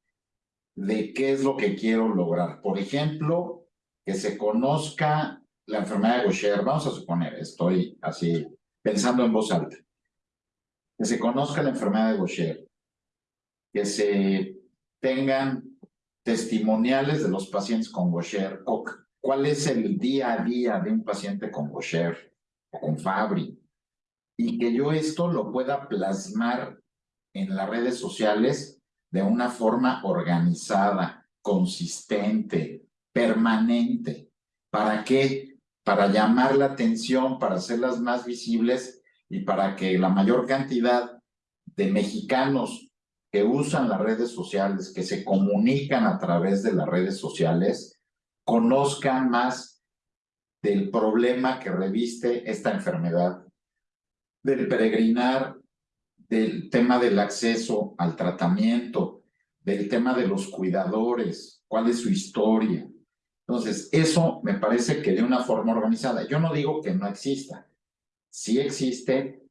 de qué es lo que quiero lograr. Por ejemplo, que se conozca la enfermedad de Gaucher. Vamos a suponer, estoy así pensando en voz alta. Que se conozca la enfermedad de Gaucher. Que se tengan testimoniales de los pacientes con Gaucher. O cuál es el día a día de un paciente con Gaucher o con Fabry y que yo esto lo pueda plasmar en las redes sociales de una forma organizada, consistente, permanente. ¿Para qué? Para llamar la atención, para hacerlas más visibles y para que la mayor cantidad de mexicanos que usan las redes sociales, que se comunican a través de las redes sociales, conozcan más del problema que reviste esta enfermedad del peregrinar, del tema del acceso al tratamiento, del tema de los cuidadores, cuál es su historia. Entonces, eso me parece que de una forma organizada. Yo no digo que no exista, sí existe,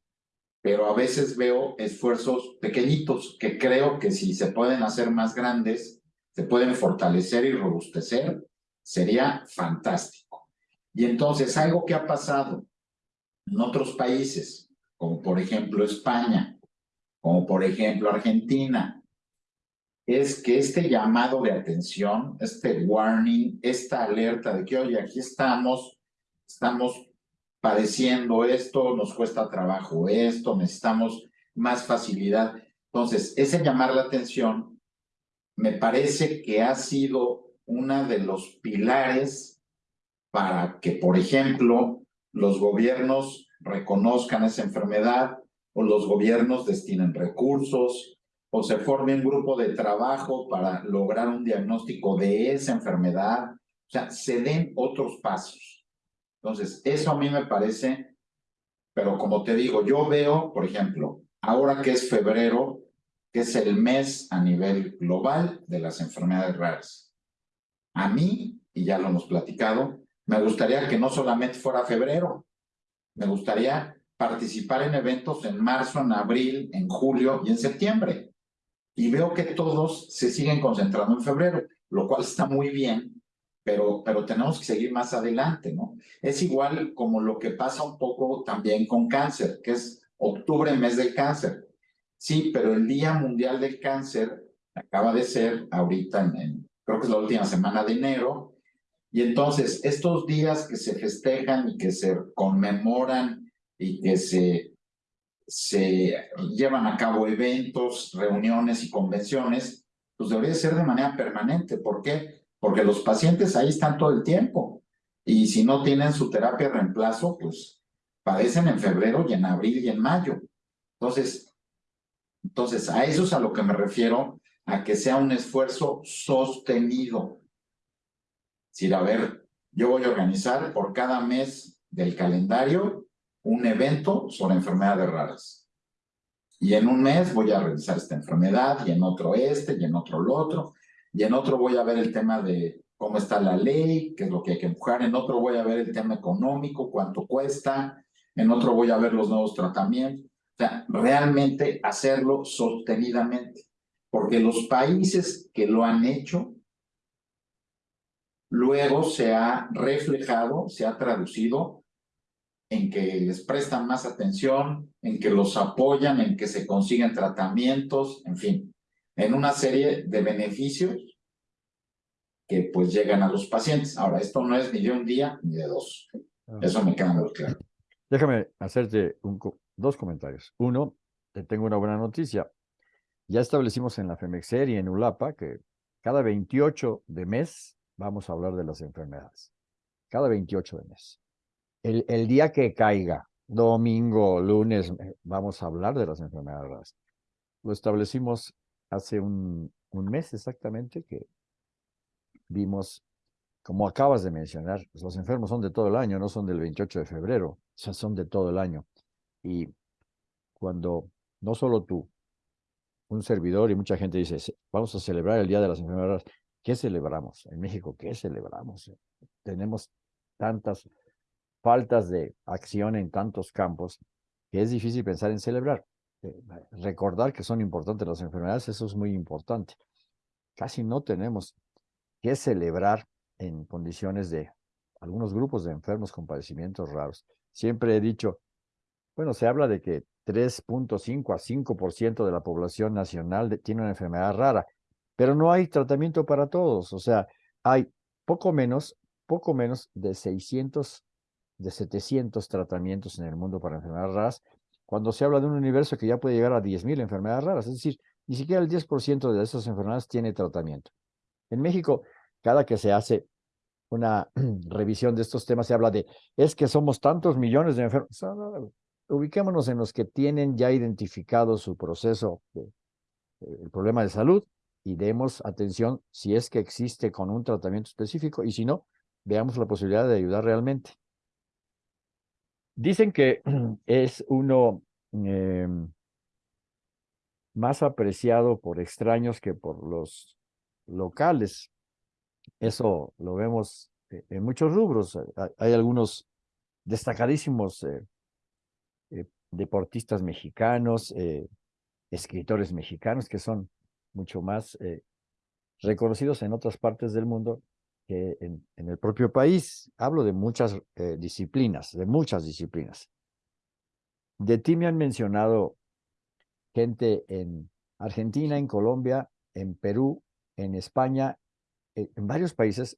pero a veces veo esfuerzos pequeñitos que creo que si se pueden hacer más grandes, se pueden fortalecer y robustecer, sería fantástico. Y entonces, algo que ha pasado en otros países, como por ejemplo España, como por ejemplo Argentina, es que este llamado de atención, este warning, esta alerta de que, oye, aquí estamos, estamos padeciendo esto, nos cuesta trabajo esto, necesitamos más facilidad. Entonces, ese llamar la atención me parece que ha sido uno de los pilares para que, por ejemplo, los gobiernos reconozcan esa enfermedad o los gobiernos destinen recursos o se forme un grupo de trabajo para lograr un diagnóstico de esa enfermedad. O sea, se den otros pasos. Entonces, eso a mí me parece, pero como te digo, yo veo, por ejemplo, ahora que es febrero, que es el mes a nivel global de las enfermedades raras. A mí, y ya lo hemos platicado, me gustaría que no solamente fuera febrero, me gustaría participar en eventos en marzo, en abril, en julio y en septiembre. Y veo que todos se siguen concentrando en febrero, lo cual está muy bien, pero, tenemos que seguir más adelante, ¿no? Es igual como lo que pasa un poco también con cáncer, que es octubre, mes del cáncer. Sí, pero el Día Mundial del Cáncer acaba de ser ahorita en creo que es la última semana de enero, y entonces, estos días que se festejan y que se conmemoran y que se, se llevan a cabo eventos, reuniones y convenciones, pues debería ser de manera permanente. ¿Por qué? Porque los pacientes ahí están todo el tiempo. Y si no tienen su terapia de reemplazo, pues padecen en febrero y en abril y en mayo. Entonces, entonces, a eso es a lo que me refiero, a que sea un esfuerzo sostenido decir, a ver, yo voy a organizar por cada mes del calendario un evento sobre enfermedades raras. Y en un mes voy a realizar esta enfermedad, y en otro este, y en otro lo otro, y en otro voy a ver el tema de cómo está la ley, qué es lo que hay que empujar, en otro voy a ver el tema económico, cuánto cuesta, en otro voy a ver los nuevos tratamientos. O sea, realmente hacerlo sostenidamente. porque los países que lo han hecho, luego se ha reflejado, se ha traducido en que les prestan más atención, en que los apoyan, en que se consiguen tratamientos, en fin, en una serie de beneficios que pues llegan a los pacientes. Ahora, esto no es ni de un día ni de dos. Ah. Eso me queda muy claro. Déjame hacerte dos comentarios. Uno, te tengo una buena noticia. Ya establecimos en la FEMEXER y en ULAPA que cada 28 de mes vamos a hablar de las enfermedades. Cada 28 de mes el, día que caiga, domingo, lunes, eh, vamos a hablar de las enfermedades Lo establecimos hace un, mes exactamente que vimos, como acabas de mencionar, pues, los enfermos son de todo el año, no son del 28 de febrero, o sea, son de todo el año. Y cuando no solo tú, un servidor y mucha gente dice, vamos a celebrar el Día de las Enfermedades, ¿qué celebramos? En México, ¿qué celebramos? Tenemos tantas faltas de acción en tantos campos que es difícil pensar en celebrar. Eh, recordar que son importantes las enfermedades, eso es muy importante. Casi no tenemos que celebrar en condiciones de algunos grupos de enfermos con padecimientos raros. Siempre he dicho, bueno, se habla de que 3.5 a 5% de la población nacional tiene una enfermedad rara, pero no hay tratamiento para todos. O sea, hay poco menos, poco menos de 600 de 700 tratamientos en el mundo para enfermedades raras, cuando se habla de un universo que ya puede llegar a 10.000 enfermedades raras. Es decir, ni siquiera el 10% de esas enfermedades tiene tratamiento. En México, cada que se hace una revisión de estos temas, se habla de, es que somos tantos millones de enfermos. Ubiquémonos en los que tienen ya identificado su proceso, de, el problema de salud, y demos atención si es que existe con un tratamiento específico, y si no, veamos la posibilidad de ayudar realmente. Dicen que es uno em, más apreciado por extraños que por los locales. Eso lo vemos e, en muchos rubros. Hay algunos destacadísimos eh, eh, deportistas mexicanos, eh, escritores mexicanos que son mucho más reconocidos en otras partes del mundo en, el propio país. Hablo de muchas eh, disciplinas, de muchas disciplinas. De ti me han mencionado gente en Argentina, en Colombia, en Perú, en España, eh, en varios países.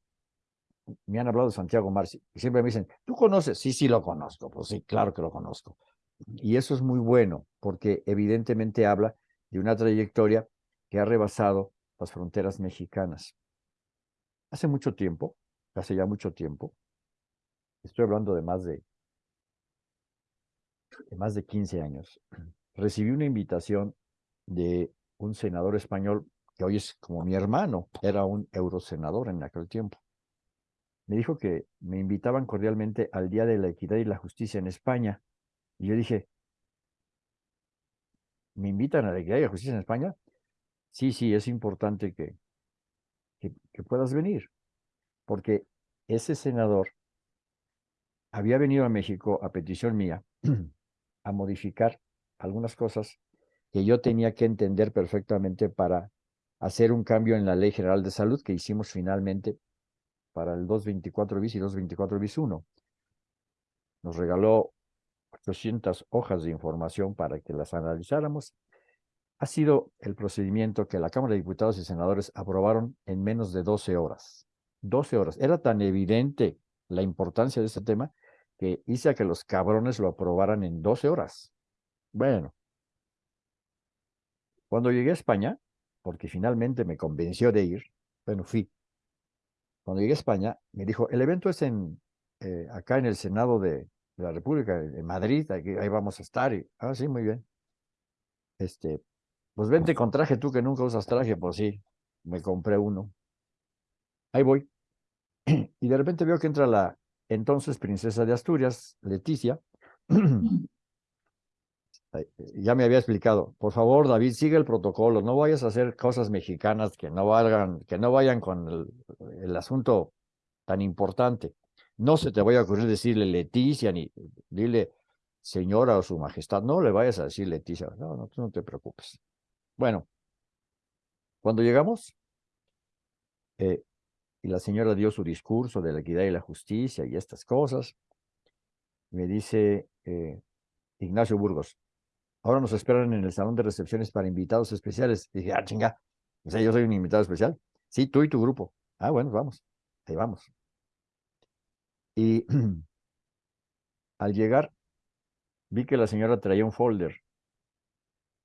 Me han hablado de Santiago Marci y siempre me dicen, ¿tú conoces? Sí, sí lo conozco. Pues sí, claro que lo conozco. Y eso es muy bueno porque evidentemente habla de una trayectoria que ha rebasado las fronteras mexicanas. Hace mucho tiempo, hace ya mucho tiempo, estoy hablando de más de, más de 15 años, recibí una invitación de un senador español que hoy es como mi hermano, era un eurosenador en aquel tiempo. Me dijo que me invitaban cordialmente al Día de la Equidad y la Justicia en España. Y yo dije, ¿me invitan a la Equidad y la Justicia en España? Sí, sí, es importante que, que, puedas venir, porque ese senador había venido a México a petición mía a modificar algunas cosas que yo tenía que entender perfectamente para hacer un cambio en la Ley General de Salud que hicimos finalmente para el 224 bis y 224 bis 1. Nos regaló 800 hojas de información para que las analizáramos ha sido el procedimiento que la Cámara de Diputados y Senadores aprobaron en menos de 12 horas. 12 horas. Era tan evidente la importancia de este tema que hice a que los cabrones lo aprobaran en 12 horas. Bueno, cuando llegué a España, porque finalmente me convenció de ir, bueno, fui. Cuando llegué a España, me dijo, el evento es en, eh, acá en el Senado de, la República, en Madrid, ahí, vamos a estar. Ah, sí, muy bien. Este, pues vente con traje, tú que nunca usas traje, pues sí, me compré uno. Ahí voy. Y de repente veo que entra la entonces princesa de Asturias, Leticia. ya me había explicado, por favor, David, sigue el protocolo, no vayas a hacer cosas mexicanas que no valgan, que no vayan con el, el asunto tan importante. No se te vaya a ocurrir decirle Leticia, ni dile señora o su majestad, no le vayas a decir Leticia, no, no, tú no te preocupes. Bueno, Cuando llegamos, eh, y la señora dio su discurso de la equidad y la justicia y estas cosas, me dice eh, Ignacio Burgos, ahora nos esperan en el salón de recepciones para invitados especiales. dije, ah, chinga, o sea, yo soy un invitado especial. Sí, tú y tu grupo. Ah, bueno, vamos, ahí vamos. Y al llegar, vi que la señora traía un folder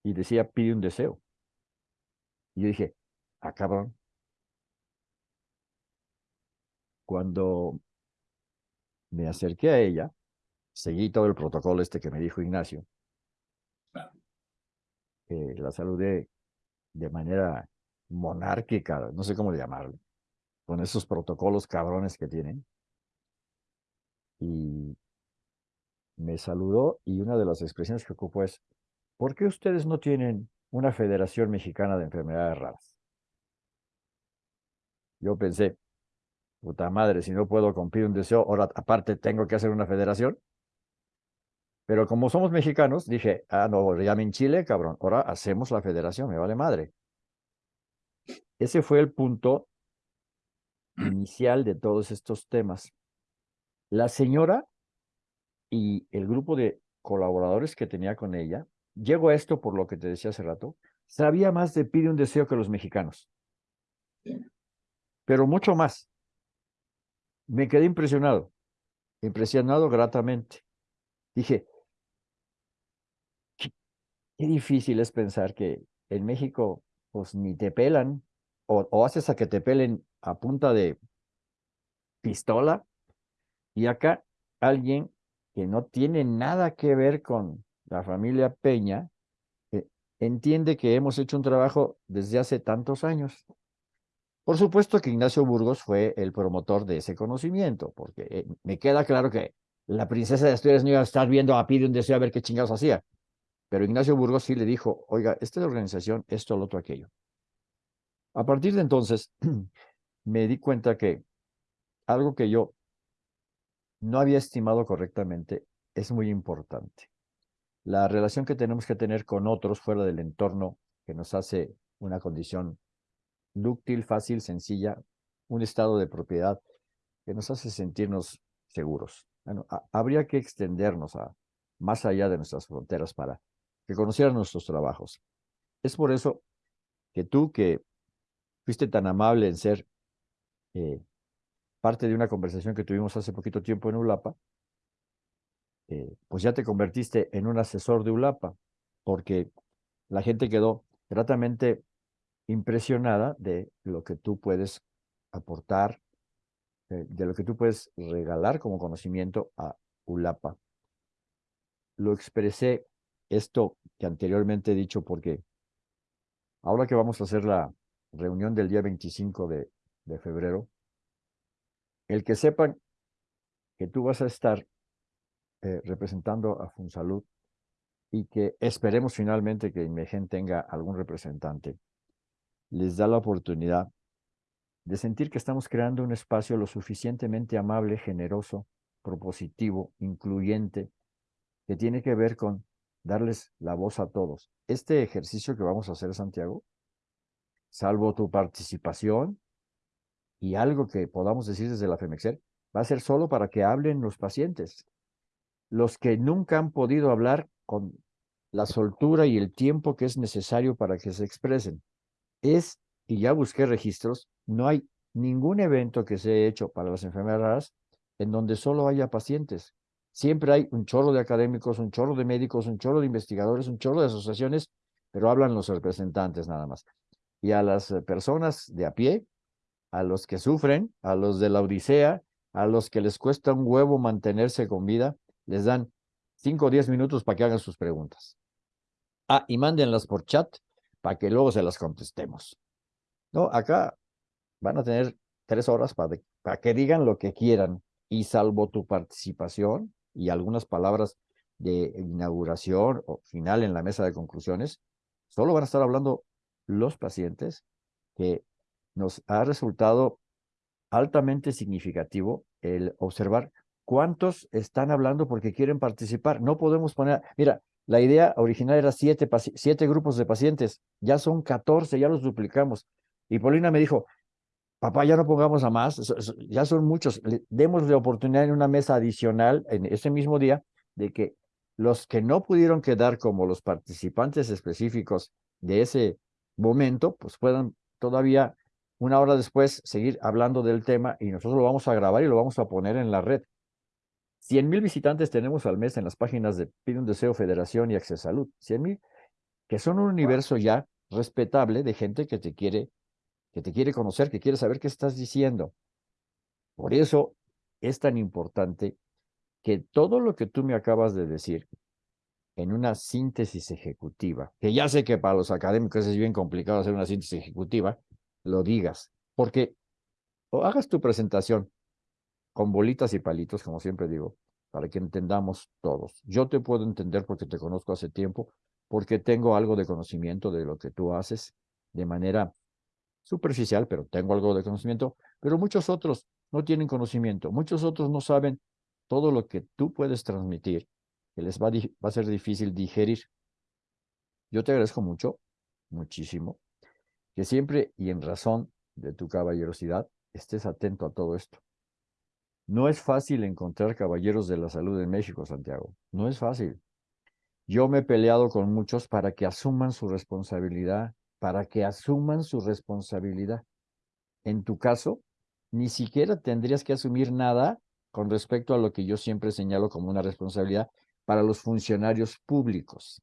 y decía, pide un deseo. Y yo dije, ah, cabrón. Cuando me acerqué a ella, seguí todo el protocolo este que me dijo Ignacio. Eh, la saludé de manera monárquica, no sé cómo llamarlo, con esos protocolos cabrones que tienen. Y me saludó y una de las expresiones que ocupó es, ¿por qué ustedes no tienen una Federación Mexicana de Enfermedades Raras? Yo pensé, puta madre, si no puedo cumplir un deseo, ahora aparte tengo que hacer una federación. Pero como somos mexicanos, dije, ah, no, ya en Chile, cabrón, ahora hacemos la federación, me vale madre. Ese fue el punto inicial de todos estos temas. La señora y el grupo de colaboradores que tenía con ella, llego a esto por lo que te decía hace rato, sabía más de pide un deseo que los mexicanos. Pero mucho más. Me quedé impresionado, impresionado gratamente. Dije, qué, qué difícil es pensar que en México pues ni te pelan o, haces a que te pelen a punta de pistola y acá alguien que no tiene nada que ver con la familia Peña, eh, entiende que hemos hecho un trabajo desde hace tantos años. Por supuesto que Ignacio Burgos fue el promotor de ese conocimiento, porque eh, me queda claro que la princesa de Asturias no iba a estar viendo a Pide un deseo a ver qué chingados hacía. Pero Ignacio Burgos sí le dijo, oiga, esta organización, esto, lo otro, aquello. A partir de entonces, me di cuenta que algo que yo no había estimado correctamente es muy importante. La relación que tenemos que tener con otros fuera del entorno que nos hace una condición dúctil, fácil, sencilla, un estado de propiedad que nos hace sentirnos seguros. Habría que extendernos a más allá de nuestras fronteras para que conocieran nuestros trabajos. Es por eso que tú que fuiste tan amable en ser eh, parte de una conversación que tuvimos hace poquito tiempo en ULAPA, eh, pues ya te convertiste en un asesor de ULAPA, porque la gente quedó gratamente impresionada de lo que tú puedes aportar, eh, de lo que tú puedes regalar como conocimiento a ULAPA. Lo expresé esto que anteriormente he dicho porque ahora que vamos a hacer la reunión del día 25 de, febrero, el que sepan que tú vas a estar eh, representando a Funsalud y que esperemos finalmente que Inmegen tenga algún representante, les da la oportunidad de sentir que estamos creando un espacio lo suficientemente amable, generoso, propositivo, incluyente, que tiene que ver con darles la voz a todos. Este ejercicio que vamos a hacer, Santiago, salvo tu participación y algo que podamos decir desde la FEMEXER, va a ser solo para que hablen los pacientes. Los que nunca han podido hablar con la soltura y el tiempo que es necesario para que se expresen. Es, y ya busqué registros, no hay ningún evento que se haya hecho para las enfermedades en donde solo haya pacientes. Siempre hay un chorro de académicos, un chorro de médicos, un chorro de investigadores, un chorro de asociaciones, pero hablan los representantes nada más y a las eh, personas de a pie, a los que sufren, a los de la Odisea, a los que les cuesta un huevo mantenerse con vida, les dan 5 o 10 minutos para que hagan sus preguntas. Ah, y mándenlas por chat para que luego se las contestemos. No, acá van a tener tres horas para, para que digan lo que quieran y salvo tu participación y algunas palabras de inauguración o final en la mesa de conclusiones, solo van a estar hablando los pacientes, que nos ha resultado altamente significativo el observar cuántos están hablando porque quieren participar. No podemos poner, mira, La idea original era siete, siete grupos de pacientes, ya son 14, ya los duplicamos. Y Paulina me dijo, papá, ya no pongamos a más, ya son muchos, demos la oportunidad en una mesa adicional en ese mismo día de que los que no pudieron quedar como los participantes específicos de ese momento, pues puedan todavía una hora después seguir hablando del tema y nosotros lo vamos a grabar y lo vamos a poner en la red. 100 mil visitantes tenemos al mes en las páginas de Pide un Deseo Federación y Access Salud. 100 mil, que son un universo ya respetable de gente que te quiere, que te quiere conocer, que quiere saber qué estás diciendo. Por eso es tan importante que todo lo que tú me acabas de decir en una síntesis ejecutiva, que ya sé que para los académicos es bien complicado hacer una síntesis ejecutiva, lo digas, porque o hagas tu presentación con bolitas y palitos, como siempre digo, para que entendamos todos. Yo te puedo entender porque te conozco hace tiempo, porque tengo algo de conocimiento de lo que tú haces de manera superficial, pero tengo algo de conocimiento, pero muchos otros no tienen conocimiento, muchos otros no saben todo lo que tú puedes transmitir, que les va, va a ser difícil digerir. Yo te agradezco mucho, muchísimo, que siempre y en razón de tu caballerosidad estés atento a todo esto. No es fácil encontrar caballeros de la salud en México, Santiago. No es fácil. Yo me he peleado con muchos para que asuman su responsabilidad, para que asuman su responsabilidad. En tu caso, ni siquiera tendrías que asumir nada con respecto a lo que yo siempre señalo como una responsabilidad para los funcionarios públicos.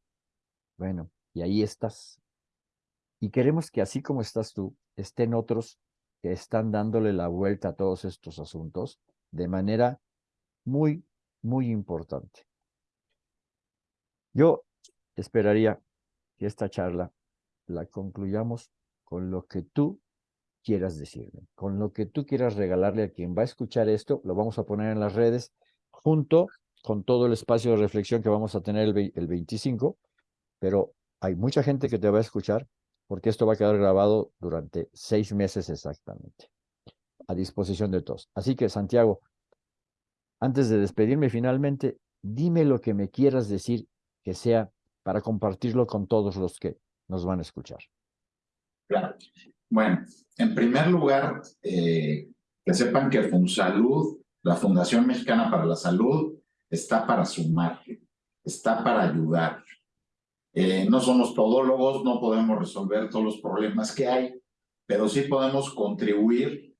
Bueno, y ahí estás. Y queremos que así como estás tú, estén otros que están dándole la vuelta a todos estos asuntos de manera muy, muy importante. Yo esperaría que esta charla la concluyamos con lo que tú quieras decirme, con lo que tú quieras regalarle a quien va a escuchar esto, lo vamos a poner en las redes junto con todo el espacio de reflexión que vamos a tener el, el 25, pero hay mucha gente que te va a escuchar porque esto va a quedar grabado durante seis meses exactamente, a disposición de todos. Así que, Santiago, antes de despedirme finalmente, dime lo que me quieras decir que sea para compartirlo con todos los que nos van a escuchar. Claro. Bueno, en primer lugar, eh, que sepan que FunSalud, la Fundación Mexicana para la Salud, está para sumar, está para ayudar, eh, no somos todólogos, no podemos resolver todos los problemas que hay, pero sí podemos contribuir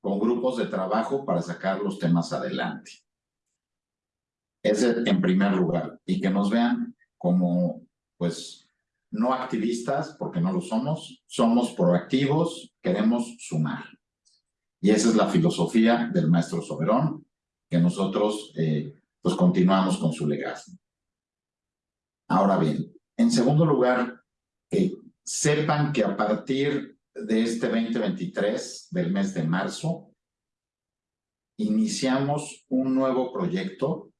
con grupos de trabajo para sacar los temas adelante. Ese en primer lugar. Y que nos vean como, pues, no activistas, porque no lo somos, somos proactivos, queremos sumar. Y esa es la filosofía del maestro Soberón, que nosotros, eh, pues, continuamos con su legado. Ahora bien, en segundo lugar, que sepan que a partir de este 2023, del mes de marzo, iniciamos un nuevo proyecto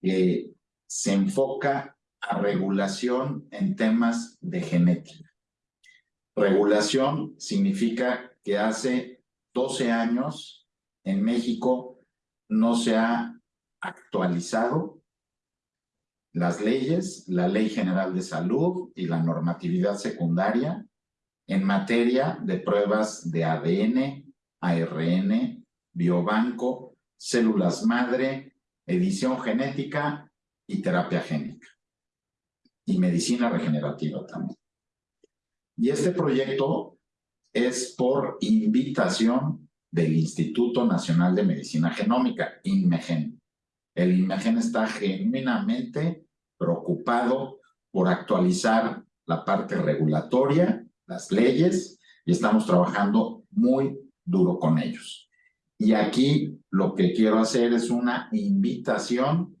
que se enfoca a regulación en temas de genética. Regulación significa que hace 12 años en México no se ha actualizado las leyes, la Ley General de Salud y la normatividad secundaria en materia de pruebas de ADN, ARN, biobanco, células madre, edición genética y terapia génica. Y medicina regenerativa también. Y este proyecto es por invitación del Instituto Nacional de Medicina Genómica, INMEGEN. El INMEGEN está genuinamente preocupado por actualizar la parte regulatoria, las leyes, y estamos trabajando muy duro con ellos. Y aquí lo que quiero hacer es una invitación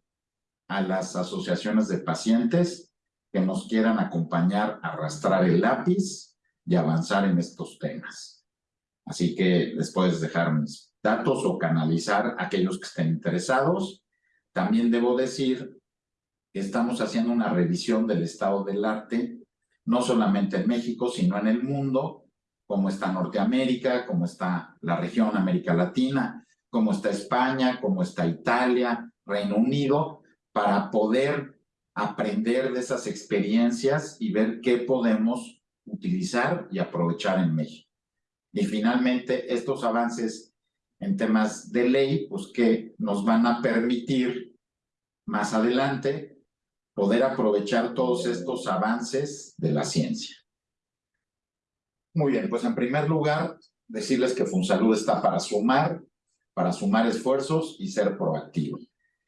a las asociaciones de pacientes que nos quieran acompañar a arrastrar el lápiz y avanzar en estos temas. Así que les puedes dejar mis datos o canalizar a aquellos que estén interesados. También debo decir estamos haciendo una revisión del estado del arte, no solamente en México, sino en el mundo, como está Norteamérica, como está la región América Latina, como está España, como está Italia, Reino Unido, para poder aprender de esas experiencias y ver qué podemos utilizar y aprovechar en México. Y finalmente, estos avances en temas de ley, pues que nos van a permitir más adelante poder aprovechar todos estos avances de la ciencia. Muy bien, pues en primer lugar, decirles que FunSalud está para sumar, para sumar esfuerzos y ser proactivo.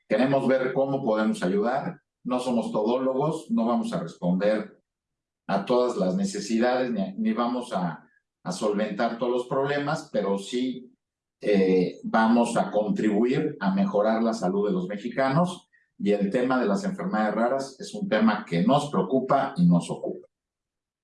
Queremos ver cómo podemos ayudar. No somos todólogos, no vamos a responder a todas las necesidades ni, vamos a, solventar todos los problemas, pero sí eh, vamos a contribuir a mejorar la salud de los mexicanos y el tema de las enfermedades raras es un tema que nos preocupa y nos ocupa.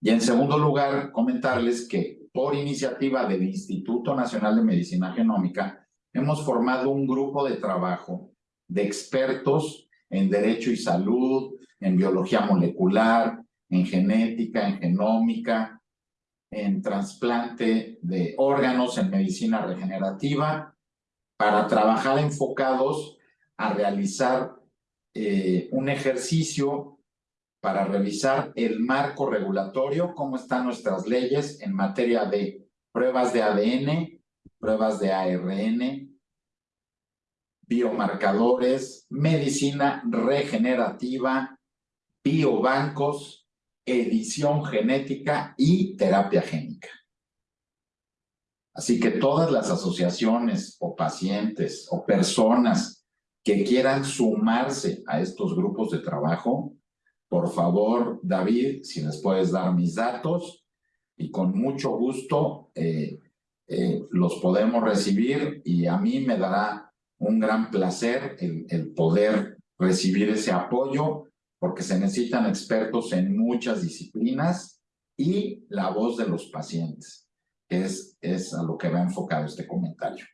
Y en segundo lugar, comentarles que por iniciativa del Instituto Nacional de Medicina Genómica, hemos formado un grupo de trabajo de expertos en derecho y salud, en biología molecular, en genética, en genómica, en trasplante de órganos, en medicina regenerativa, para trabajar enfocados a realizar eh, un ejercicio para revisar el marco regulatorio, cómo están nuestras leyes en materia de pruebas de ADN, pruebas de ARN, biomarcadores, medicina regenerativa, biobancos, edición genética y terapia génica. Así que todas las asociaciones o pacientes o personas que quieran sumarse a estos grupos de trabajo, por favor, David, si les puedes dar mis datos y con mucho gusto eh, eh, los podemos recibir y a mí me dará un gran placer el, poder recibir ese apoyo porque se necesitan expertos en muchas disciplinas y la voz de los pacientes. Es, es a lo que va enfocado este comentario,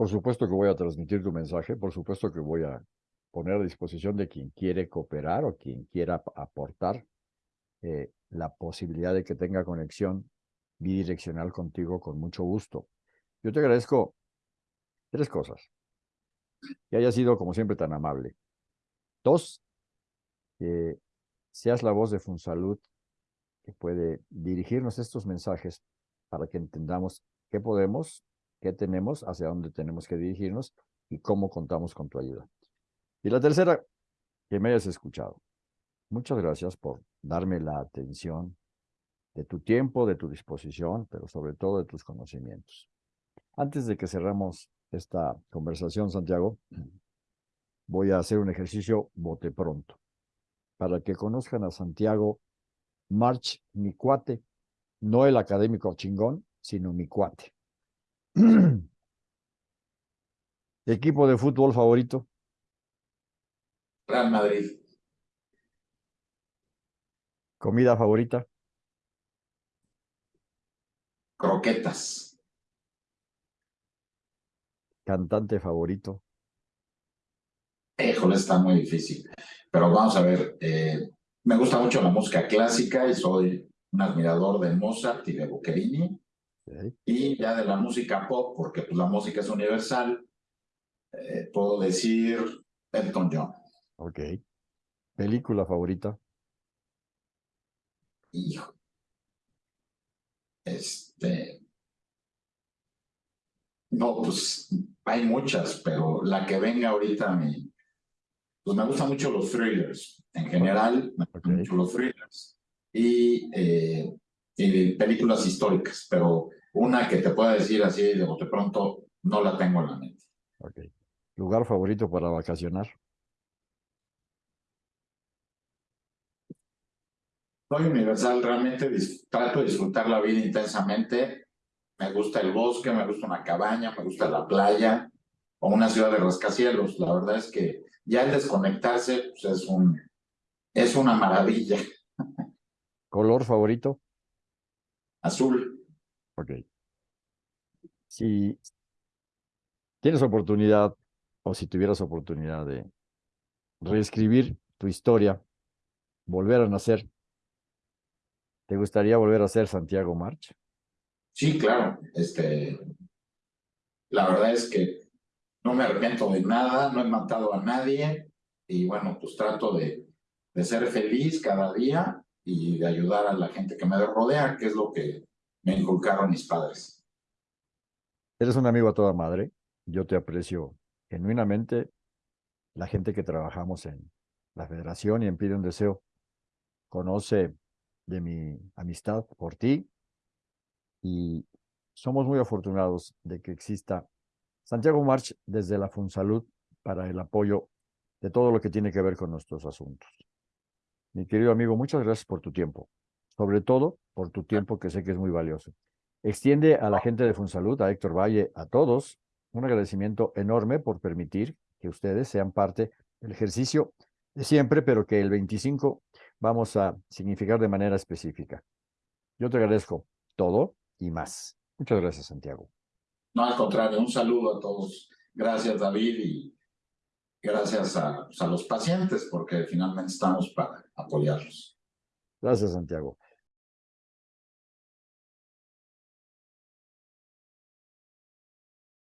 Por supuesto que voy a transmitir tu mensaje, por supuesto que voy a poner a disposición de quien quiere cooperar o quien quiera aportar eh, la posibilidad de que tenga conexión bidireccional contigo con mucho gusto. Yo te agradezco Tres cosas. Que haya sido, como siempre, tan amable. Dos, que seas la voz de Funsalud que puede dirigirnos estos mensajes para que entendamos qué podemos, qué tenemos, hacia dónde tenemos que dirigirnos y cómo contamos con tu ayuda. Y la tercera, que me hayas escuchado. Muchas gracias por darme la atención de tu tiempo, de tu disposición, pero sobre todo de tus conocimientos. Antes de que cerramos esta conversación, Santiago, voy a hacer un ejercicio bote pronto. Para que conozcan a Santiago March, mi cuate, no el académico chingón, sino mi cuate. ¿Equipo de fútbol favorito? Real Madrid. ¿Comida favorita? Croquetas cantante favorito? Híjole, está muy difícil. Pero vamos a ver, eh, me gusta mucho la música clásica y soy un admirador de Mozart y de Boccherini. Y ya de la música pop, porque pues, la música es universal, eh, puedo decir Elton John. Ok. ¿Película favorita? Hijo. Este. No, pues hay muchas, pero la que venga ahorita a mí, pues me gustan mucho los thrillers. En general, me gustan mucho los thrillers eh, y, películas históricas, pero una que te pueda decir así de bote pronto, no la tengo en la mente. Ok. ¿Lugar favorito para vacacionar? Soy universal, realmente trato de disfrutar la vida intensamente me gusta el bosque, me gusta una cabaña, me gusta la playa o una ciudad de rascacielos. La verdad es que ya el desconectarse pues, es, un, es una maravilla. ¿Color favorito? Azul. Ok. Si tienes oportunidad o si tuvieras oportunidad de reescribir tu historia, volver a nacer, ¿te gustaría volver a ser Santiago March? Sí, claro. Este, la verdad es que no me arrepiento de nada, no he matado a nadie y bueno, pues trato de, de ser feliz cada día y de ayudar a la gente que me rodea, que es lo que me inculcaron mis padres. Eres un amigo a toda madre. Yo te aprecio genuinamente. La gente que trabajamos en la federación y en Pide un Deseo conoce de mi amistad por ti y somos muy afortunados de que exista Santiago March desde la Funsalud para el apoyo de todo lo que tiene que ver con nuestros asuntos. Mi querido amigo, muchas gracias por tu tiempo, sobre todo por tu tiempo que sé que es muy valioso. Extiende a la gente de Funsalud, a Héctor Valle, a todos, un agradecimiento enorme por permitir que ustedes sean parte del ejercicio de siempre, pero que el 25 vamos a significar de manera específica. Yo te agradezco todo y más. Muchas gracias, Santiago. No, al contrario, un saludo a todos. Gracias, David, y gracias a, a los pacientes, porque finalmente estamos para apoyarlos. Gracias, Santiago.